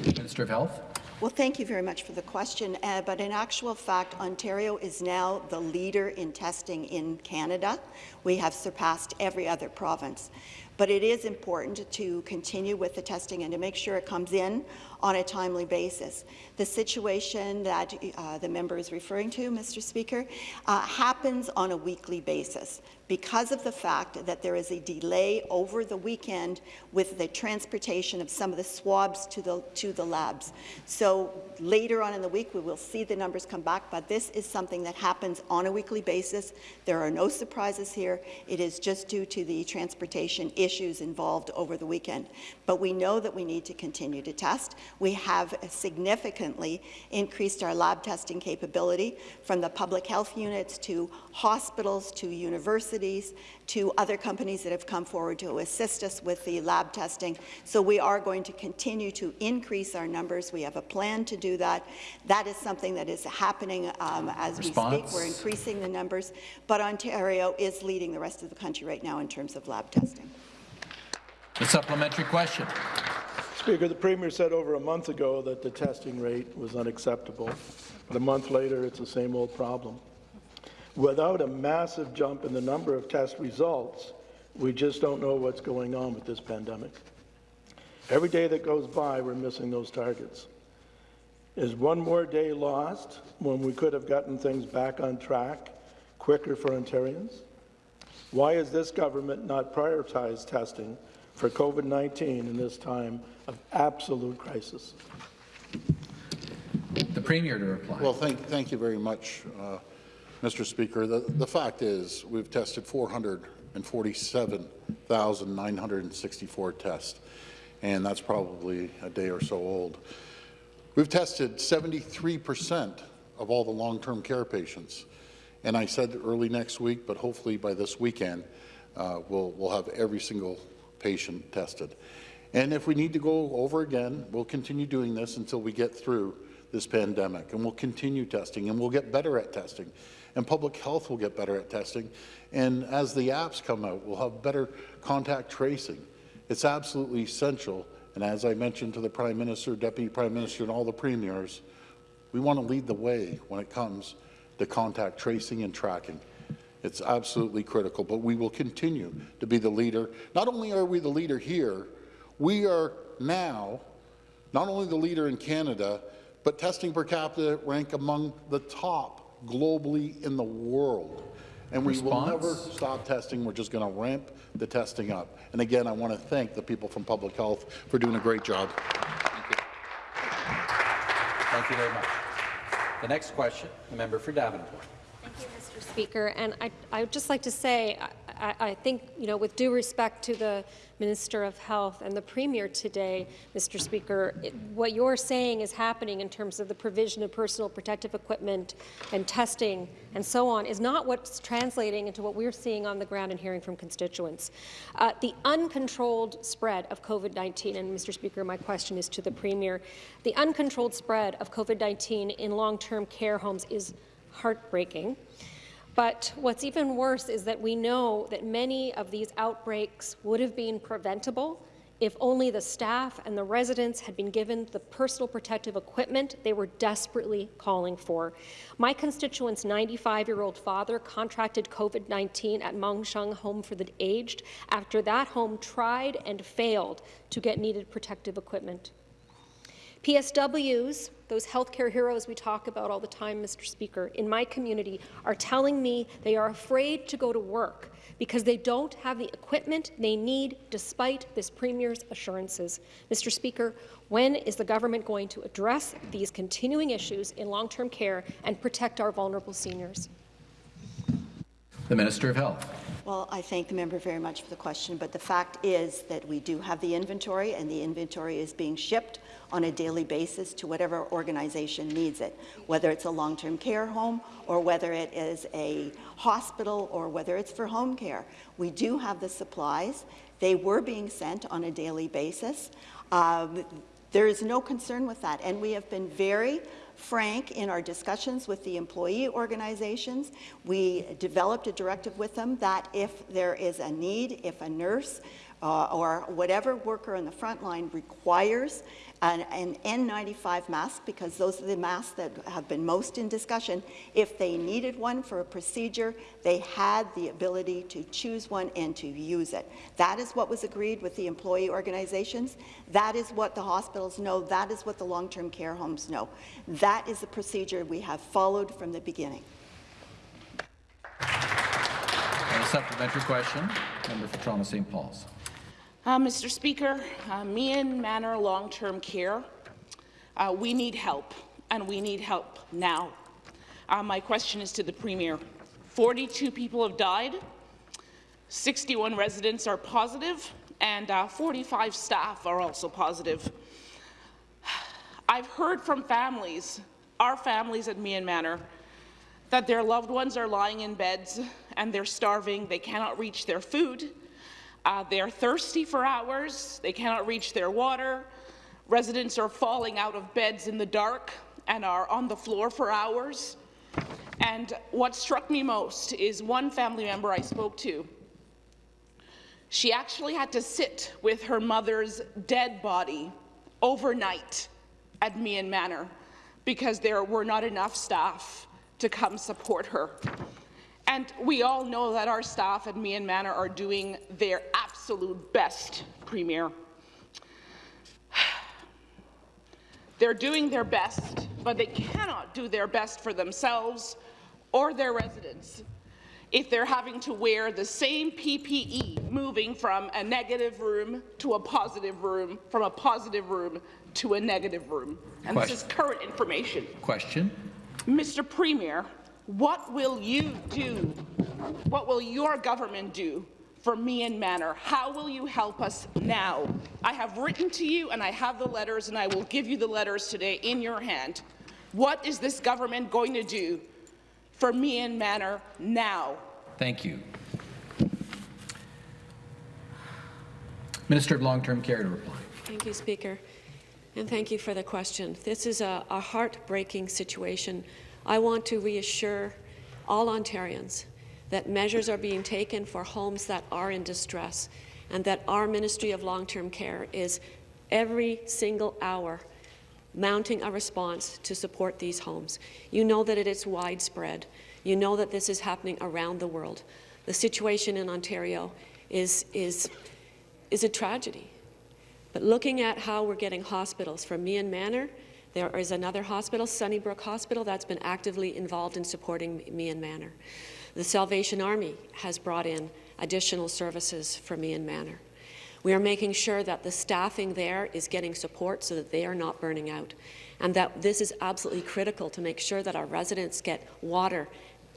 S1: Minister of Health.
S6: Well, thank you very much for the question. Uh, but in actual fact, Ontario is now the leader in testing in Canada. We have surpassed every other province. But it is important to continue with the testing and to make sure it comes in on a timely basis. The situation that uh, the member is referring to, Mr. Speaker, uh, happens on a weekly basis because of the fact that there is a delay over the weekend with the transportation of some of the swabs to the, to the labs. So later on in the week, we will see the numbers come back, but this is something that happens on a weekly basis. There are no surprises here. It is just due to the transportation issues involved over the weekend. But we know that we need to continue to test. We have significantly increased our lab testing capability from the public health units to hospitals to universities to other companies that have come forward to assist us with the lab testing. So we are going to continue to increase our numbers. We have a plan to do that. That is something that is happening um, as
S1: Response.
S6: we speak. We're increasing the numbers, but Ontario is leading the rest of the country right now in terms of lab testing.
S1: The supplementary question.
S14: Speaker, the Premier said over a month ago that the testing rate was unacceptable. But a month later, it's the same old problem. Without a massive jump in the number of test results, we just don't know what's going on with this pandemic. Every day that goes by, we're missing those targets. Is one more day lost when we could have gotten things back on track quicker for Ontarians? Why is this government not prioritize testing for COVID-19 in this time of absolute crisis?
S1: The Premier to reply.
S3: Well, thank, thank you very much, uh, Mr. Speaker. The, the fact is, we've tested 447,964 tests, and that's probably a day or so old. We've tested 73% of all the long-term care patients. And I said early next week, but hopefully by this weekend, uh, we'll, we'll have every single patient tested. And if we need to go over again, we'll continue doing this until we get through this pandemic, and we'll continue testing, and we'll get better at testing, and public health will get better at testing. And as the apps come out, we'll have better contact tracing. It's absolutely essential, and as I mentioned to the Prime Minister, Deputy Prime Minister, and all the premiers, we want to lead the way when it comes to contact tracing and tracking. It's absolutely critical, but we will continue to be the leader. Not only are we the leader here, we are now not only the leader in Canada, but testing per capita rank among the top globally in the world. And we will never stop testing. We're just going to ramp the testing up. And again, I want to thank the people from Public Health for doing a great job.
S7: Thank you, Thank you very much. The next question, the member for Davenport.
S15: Mr. Speaker, and I, I would just like to say, I, I, think, you know, with due respect to the Minister of Health and the Premier today, Mr. Speaker, it, what you're saying is happening in terms of the provision of personal protective equipment and testing and so on is not what's translating into what we're seeing on the ground and hearing from constituents. Uh, the uncontrolled spread of COVID-19, and Mr. Speaker, my question is to the Premier, the uncontrolled spread of COVID-19 in long-term care homes is heartbreaking. But what's even worse is that we know that many of these outbreaks would have been preventable if only the staff and the residents had been given the personal protective equipment they were desperately calling for. My constituent's 95-year-old father contracted COVID-19 at Mon Sheong Home for the Aged after that home tried and failed to get needed protective equipment. PSWs, those healthcare heroes we talk about all the time, Mr. Speaker, in my community are telling me they are afraid to go to work because they don't have the equipment they need despite this Premier's assurances. Mr. Speaker, when is the government going to address these continuing issues in long-term care and protect our vulnerable seniors?
S1: The Minister of Health.
S6: Well, I thank the member very much for the question, but the fact is that we do have the inventory, and the inventory is being shipped on a daily basis to whatever organization needs it, whether it's a long-term care home or whether it is a hospital or whether it's for home care. We do have the supplies. They were being sent on a daily basis. Um, there is no concern with that, and we have been very frank in our discussions with the employee organizations. We developed a directive with them that if there is a need, if a nurse uh, or whatever worker on the front line requires an, an, N95 mask, because those are the masks that have been most in discussion. If they needed one for a procedure, they had the ability to choose one and to use it. That is what was agreed with the employee organizations. That is what the hospitals know. That is what the long-term care homes know. That is the procedure we have followed from the beginning.
S1: A supplementary question, member for Toronto St. Paul's.
S16: Uh, Mr. Speaker, uh, Meighen Manor Long-Term Care, uh, we need help, and we need help now. Uh, my question is to the Premier. 42 people have died, 61 residents are positive, and uh, 45 staff are also positive. I've heard from families, our families at Meighen Manor, that their loved ones are lying in beds and they're starving, they cannot reach their food, uh, they're thirsty for hours. They cannot reach their water. Residents are falling out of beds in the dark and are on the floor for hours. And what struck me most is one family member I spoke to. She actually had to sit with her mother's dead body overnight at Meighen Manor because there were not enough staff to come support her. And we all know that our staff at Meighen Manor are doing their absolute best, Premier. They're doing their best, but they cannot do their best for themselves or their residents if they're having to wear the same PPE moving from a negative room to a positive room, from a positive room to a negative room. And Question. this is current information.
S1: Question.
S16: Mr. Premier, what will you do? What will your government do for Meighen Manor? How will you help us now? I have written to you and I have the letters and I will give you the letters today in your hand. What is this government going to do for Meighen Manor now?
S1: Thank you. Minister of Long-Term Care to reply.
S4: Thank you, Speaker. And thank you for the question. This is a, a heartbreaking situation I want to reassure all Ontarians that measures are being taken for homes that are in distress and that our Ministry of Long-Term Care is every single hour mounting a response to support these homes. You know that it is widespread. You know that this is happening around the world. The situation in Ontario is, is, is a tragedy. But looking at how we're getting hospitals from Meighen Manor there is another hospital, Sunnybrook Hospital, that's been actively involved in supporting Meighen Manor. The Salvation Army has brought in additional services for Meighen Manor. We are making sure that the staffing there is getting support so that they are not burning out, and that this is absolutely critical to make sure that our residents get water,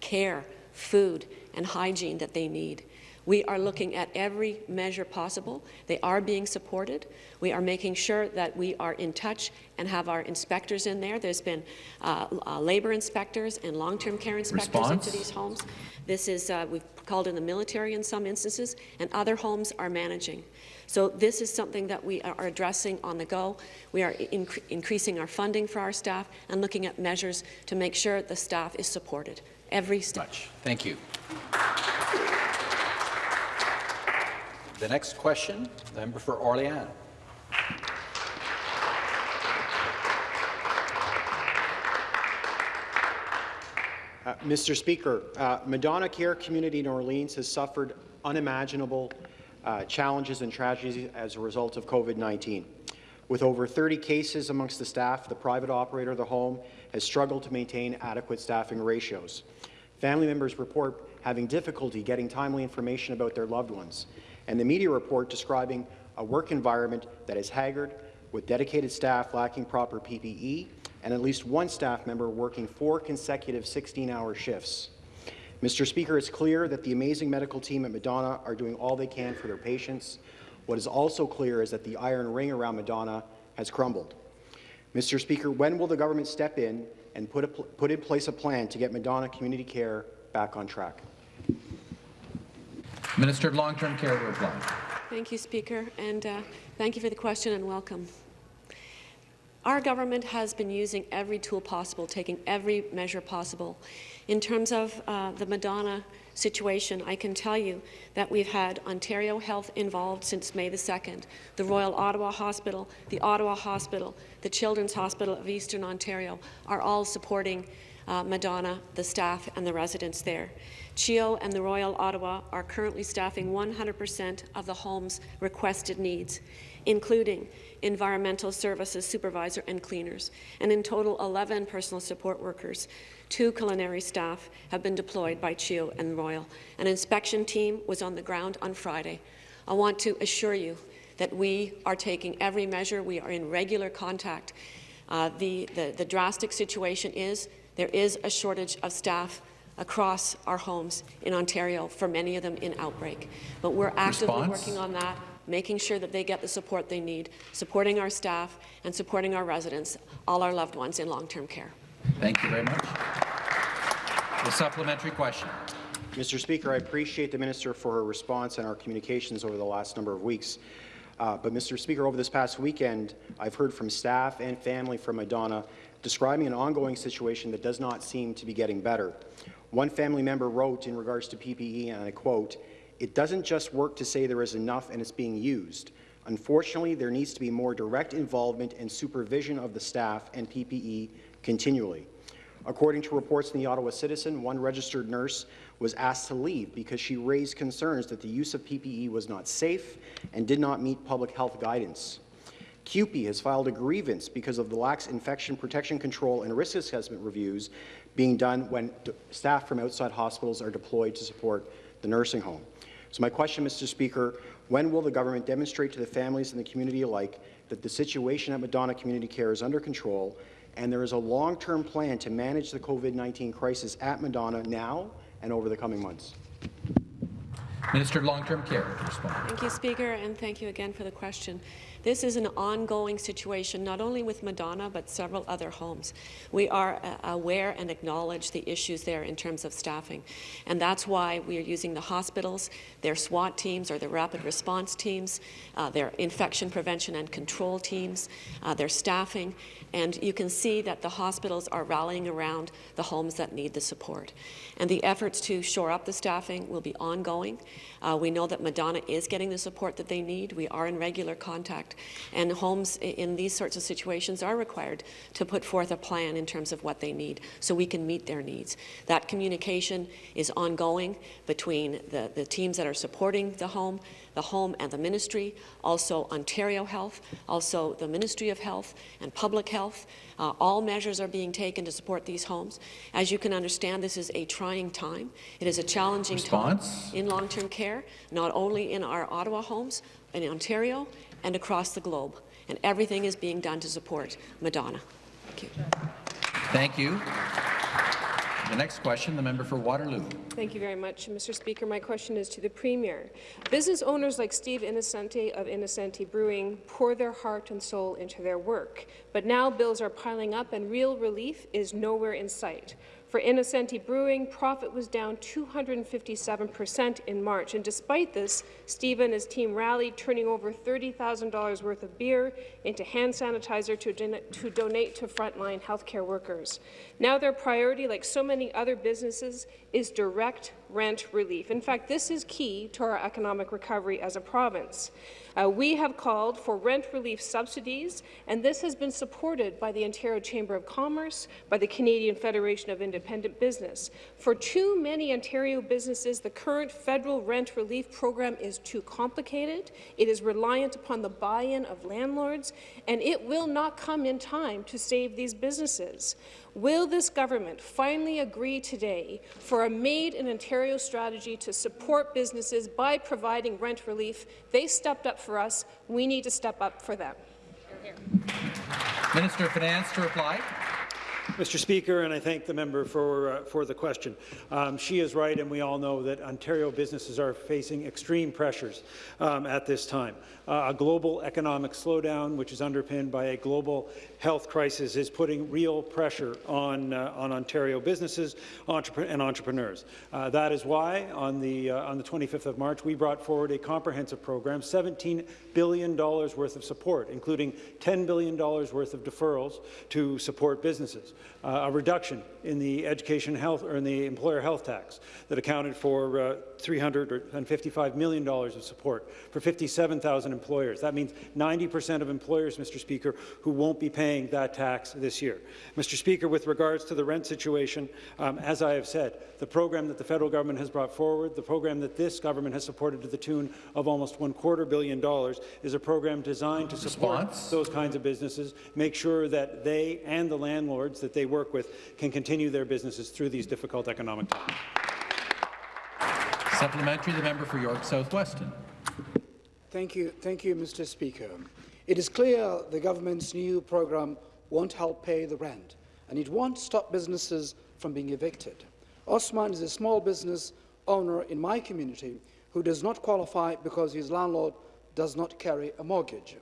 S4: care, food, and hygiene that they need. We are looking at every measure possible. They are being supported. We are making sure that we are in touch and have our inspectors in there. There's been uh, uh, labour inspectors and long-term care inspectors
S1: Response?
S4: into these homes. This is, uh, we've called in the military in some instances, and other homes are managing. So this is something that we are addressing on the go. We are incre increasing our funding for our staff and looking at measures to make sure the staff is supported every step.
S7: Thank you. The next question, the member for Orléans.
S17: Uh, Mr. Speaker, uh, Madonna Care community in Orleans has suffered unimaginable uh, challenges and tragedies as a result of COVID-19. With over 30 cases amongst the staff, the private operator of the home has struggled to maintain adequate staffing ratios. Family members report having difficulty getting timely information about their loved ones, and the media report describing a work environment that is haggard, with dedicated staff lacking proper PPE and at least one staff member working four consecutive 16-hour shifts. Mr. Speaker, it's clear that the amazing medical team at Madonna are doing all they can for their patients. What is also clear is that the iron ring around Madonna has crumbled. Mr. Speaker, when will the government step in and put, put in place a plan to get Madonna Community Care back on track?
S1: Minister of Long-Term Care to reply.
S4: Thank you, Speaker, and uh, thank you for the question and welcome. Our government has been using every tool possible, taking every measure possible. In terms of uh, the Madonna situation, I can tell you that we've had Ontario Health involved since May the 2nd, the Royal Ottawa Hospital, the Ottawa Hospital, the Children's Hospital of Eastern Ontario are all supporting uh, Madonna, the staff and the residents there. CHEO and the Royal Ottawa are currently staffing 100% of the home's requested needs, including environmental services supervisor and cleaners, and in total 11 personal support workers. Two culinary staff have been deployed by CHEO and Royal. An inspection team was on the ground on Friday. I want to assure you that we are taking every measure. We are in regular contact. Uh, the, the, the drastic situation is there is a shortage of staff across our homes in Ontario, for many of them in outbreak. But we're actively
S1: Response?
S4: working on that making sure that they get the support they need, supporting our staff and supporting our residents, all our loved ones in long-term care.
S1: Thank you very much. The supplementary question.
S17: Mr. Speaker, I appreciate the Minister for her response and our communications over the last number of weeks. Uh, but, Mr. Speaker, over this past weekend, I've heard from staff and family from Madonna describing an ongoing situation that does not seem to be getting better. One family member wrote in regards to PPE, and I quote, it doesn't just work to say there is enough and it's being used. Unfortunately, there needs to be more direct involvement and supervision of the staff and PPE continually. According to reports in the Ottawa Citizen, one registered nurse was asked to leave because she raised concerns that the use of PPE was not safe and did not meet public health guidance. CUPE has filed a grievance because of the lax infection protection control and risk assessment reviews being done when staff from outside hospitals are deployed to support the nursing home. So my question, Mr. Speaker, when will the government demonstrate to the families and the community alike that the situation at Madonna Community Care is under control and there is a long-term plan to manage the COVID-19 crisis at Madonna now and over the coming months?
S1: Minister of Long-Term Care respond.
S4: Thank you, Speaker, and thank you again for the question. This is an ongoing situation, not only with Madonna, but several other homes. We are uh, aware and acknowledge the issues there in terms of staffing, and that's why we are using the hospitals, their SWAT teams or their rapid response teams, uh, their infection prevention and control teams, uh, their staffing, and you can see that the hospitals are rallying around the homes that need the support. And the efforts to shore up the staffing will be ongoing. Uh, we know that Madonna is getting the support that they need. We are in regular contact. And homes in these sorts of situations are required to put forth a plan in terms of what they need so we can meet their needs. That communication is ongoing between the, the teams that are supporting the home, the home and the ministry, also Ontario Health, also the Ministry of Health and Public Health. Uh, all measures are being taken to support these homes. As you can understand, this is a trying time. It is a challenging
S1: Response?
S4: time in long-term care, not only in our Ottawa homes, in Ontario, and across the globe. And everything is being done to support Madonna. Thank you.
S1: Thank you. The next question, the member for Waterloo.
S18: Thank you very much, Mr. Speaker. My question is to the Premier. Business owners like Steve Innocente of Innocente Brewing pour their heart and soul into their work, but now bills are piling up and real relief is nowhere in sight. For Innocente Brewing, profit was down 257% in March, and despite this, Steve and his team rallied, turning over $30,000 worth of beer into hand sanitizer to, don to donate to frontline healthcare workers. Now their priority, like so many other businesses, is direct rent relief. In fact, this is key to our economic recovery as a province. Uh, we have called for rent relief subsidies, and this has been supported by the Ontario Chamber of Commerce, by the Canadian Federation of Independent Business. For too many Ontario businesses, the current federal rent relief program is too complicated, it is reliant upon the buy-in of landlords, and it will not come in time to save these businesses. Will this government finally agree today for a Made in Ontario strategy to support businesses by providing rent relief? They stepped up for us. We need to step up for them.
S1: Minister of Finance to reply.
S10: Mr. Speaker, and I thank the member for, uh, for the question. Um, she is right, and we all know that Ontario businesses are facing extreme pressures um, at this time. Uh, a global economic slowdown, which is underpinned by a global health crisis, is putting real pressure on, uh, on Ontario businesses entrep and entrepreneurs. Uh, that is why, on the, uh, on the 25th of March, we brought forward a comprehensive program, $17 billion worth of support, including $10 billion worth of deferrals to support businesses uh, a reduction in the education health or in the employer health tax that accounted for uh, $355 million of support for 57,000 employers. That means 90% of employers, Mr. Speaker, who won't be paying that tax this year. Mr. Speaker, with regards to the rent situation, um, as I have said, the program that the federal government has brought forward, the program that this government has supported to the tune of almost one quarter billion dollars, is a program designed to support Response? those kinds of businesses, make sure that they and the landlords that they work with can continue their businesses through these difficult economic times.
S1: Supplementary, the member for York South-Weston.
S19: Thank you, thank you, Mr. Speaker. It is clear the government's new program won't help pay the rent, and it won't stop businesses from being evicted. Osman is a small business owner in my community who does not qualify because his landlord does not carry a mortgage.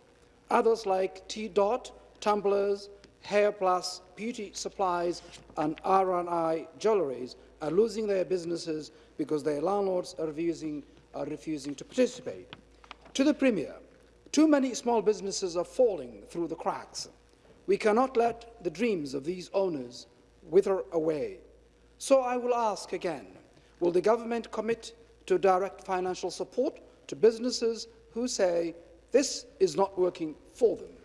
S19: Others like T. Dot, tumblers, Hair Plus, beauty supplies and R&I jewelries are losing their businesses because their landlords are refusing, are refusing to participate. To the Premier, too many small businesses are falling through the cracks. We cannot let the dreams of these owners wither away. So I will ask again, will the government commit to direct financial support to businesses who say this is not working for them?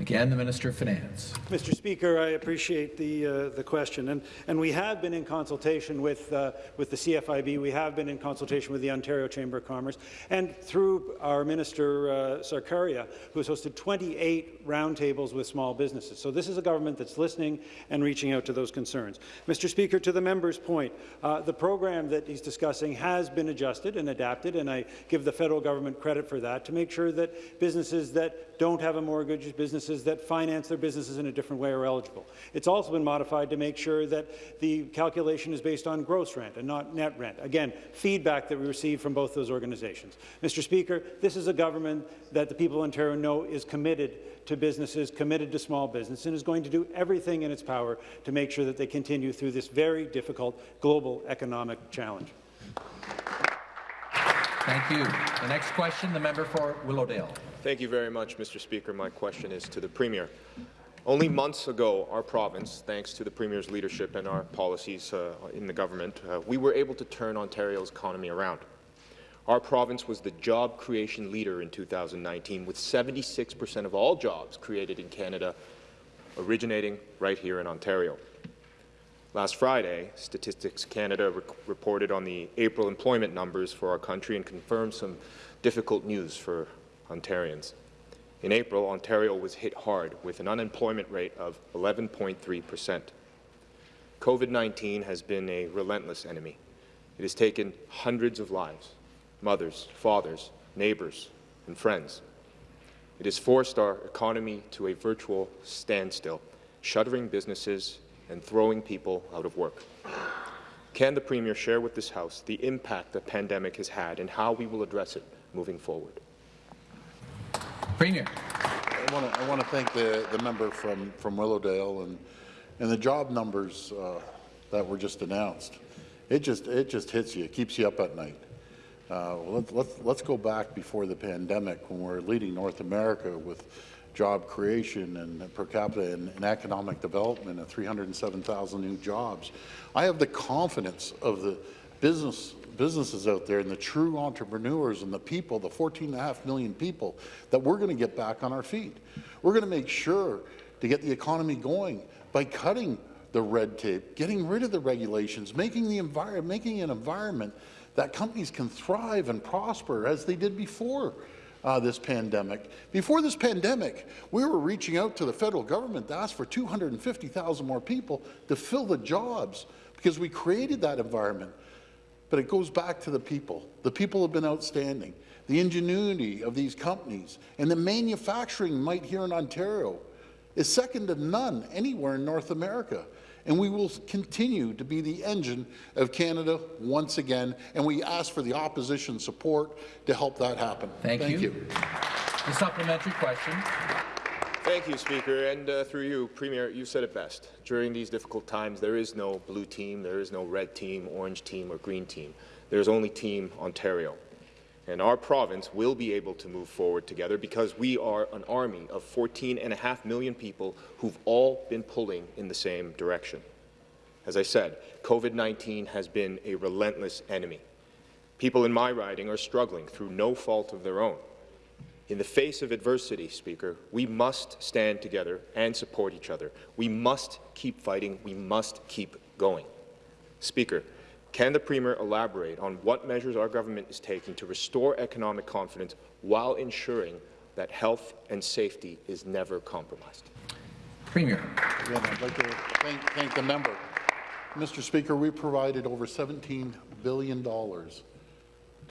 S1: Again, the Minister of Finance.
S10: Mr. Speaker, I appreciate the, uh, the question. And, and we have been in consultation with, uh, with the CFIB. We have been in consultation with the Ontario Chamber of Commerce. And through our Minister uh, Sarkaria, who has hosted 28 roundtables with small businesses. So this is a government that's listening and reaching out to those concerns. Mr. Speaker, to the member's point, uh, the program that he's discussing has been adjusted and adapted, and I give the federal government credit for that, to make sure that businesses that don't have a mortgage, businesses businesses that finance their businesses in a different way are eligible. It's also been modified to make sure that the calculation is based on gross rent and not net rent. Again, feedback that we received from both those organizations. Mr. Speaker, this is a government that the people of Ontario know is committed to businesses, committed to small business, and is going to do everything in its power to make sure that they continue through this very difficult global economic challenge.
S1: Thank you. The next question, the member for Willowdale.
S20: Thank you very much, Mr. Speaker. My question is to the Premier. Only months ago, our province, thanks to the Premier's leadership and our policies uh, in the government, uh, we were able to turn Ontario's economy around. Our province was the job creation leader in 2019, with 76 per cent of all jobs created in Canada originating right here in Ontario. Last Friday, Statistics Canada re reported on the April employment numbers for our country and confirmed some difficult news for Ontarians. In April, Ontario was hit hard with an unemployment rate of 11.3 percent. COVID-19 has been a relentless enemy. It has taken hundreds of lives, mothers, fathers, neighbours, and friends. It has forced our economy to a virtual standstill, shuttering businesses and throwing people out of work. Can the Premier share with this House the impact the pandemic has had and how we will address it moving forward?
S1: Premier.
S3: I want to, I want to thank the, the member from, from Willowdale and, And the job numbers uh, that were just announced, it just, it just hits you. It keeps you up at night. Uh, let's, let's, let's go back before the pandemic when we we're leading North America with job creation and per capita and, and economic development and 307,000 new jobs. I have the confidence of the business businesses out there and the true entrepreneurs and the people, the 14.5 million people, that we're going to get back on our feet. We're going to make sure to get the economy going by cutting the red tape, getting rid of the regulations, making the environment, making an environment that companies can thrive and prosper as they did before uh, this pandemic. Before this pandemic, we were reaching out to the federal government to ask for 250,000 more people to fill the jobs because we created that environment. But it goes back to the people. The people have been outstanding. The ingenuity of these companies and the manufacturing might here in Ontario is second to none anywhere in North America. And we will continue to be the engine of Canada once again, and we ask for the opposition support to help that happen.
S1: Thank,
S3: Thank
S1: you.
S3: you.
S1: The supplementary question.
S20: Thank you, Speaker. And uh, through you, Premier, you said it best. During these difficult times, there is no blue team, there is no red team, orange team, or green team. There's only Team Ontario. And our province will be able to move forward together because we are an army of 14.5 million people who've all been pulling in the same direction. As I said, COVID-19 has been a relentless enemy. People in my riding are struggling through no fault of their own. In the face of adversity, Speaker, we must stand together and support each other. We must keep fighting. We must keep going. Speaker, can the Premier elaborate on what measures our government is taking to restore economic confidence while ensuring that health and safety is never compromised?
S1: Premier.
S3: Again, I'd like to thank, thank the member. Mr. Speaker, we provided over $17 billion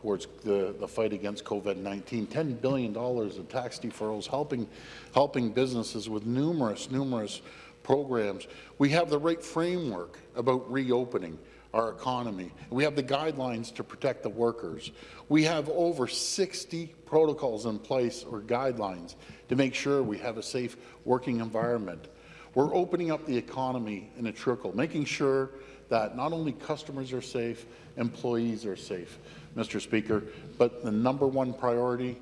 S3: towards the, the fight against COVID-19, $10 billion in tax deferrals, helping, helping businesses with numerous, numerous programs. We have the right framework about reopening our economy. We have the guidelines to protect the workers. We have over 60 protocols in place or guidelines to make sure we have a safe working environment. We're opening up the economy in a trickle, making sure that not only customers are safe, employees are safe, Mr. Speaker, but the number one priority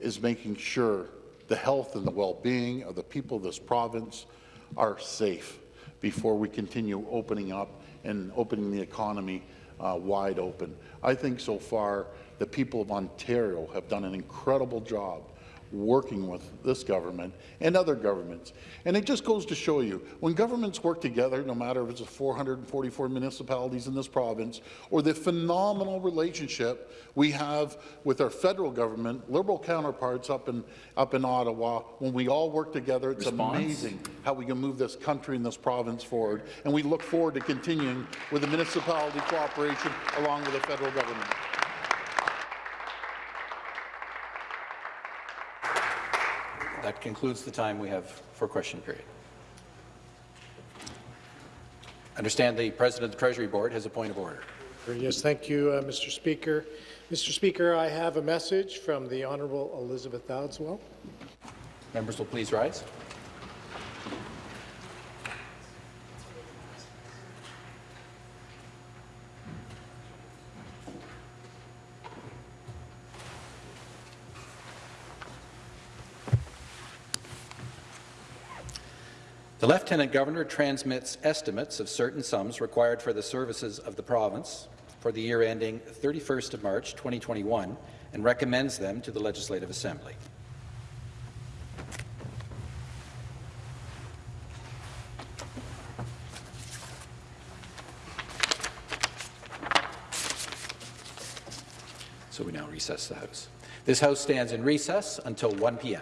S3: is making sure the health and the well-being of the people of this province are safe before we continue opening up and opening the economy uh, wide open. I think so far the people of Ontario have done an incredible job working with this government and other governments. And it just goes to show you, when governments work together, no matter if it's the 444 municipalities in this province or the phenomenal relationship we have with our federal government, Liberal counterparts up in, up in Ottawa, when we all work together, it's
S1: Response?
S3: amazing how we can move this country and this province forward. And we look forward to continuing with the municipality cooperation along with the federal government.
S7: That concludes the time we have for question period. I Understand the President of the Treasury Board has a point of order.
S21: Yes, thank you, uh, Mr. Speaker. Mr. Speaker, I have a message from the Honourable Elizabeth Dowdeswell.
S7: Members will please rise. Lieutenant Governor transmits estimates of certain sums required for the services of the province for the year ending 31st of March 2021 and recommends them to the Legislative Assembly. So we now recess the House. This House stands in recess until 1 p.m.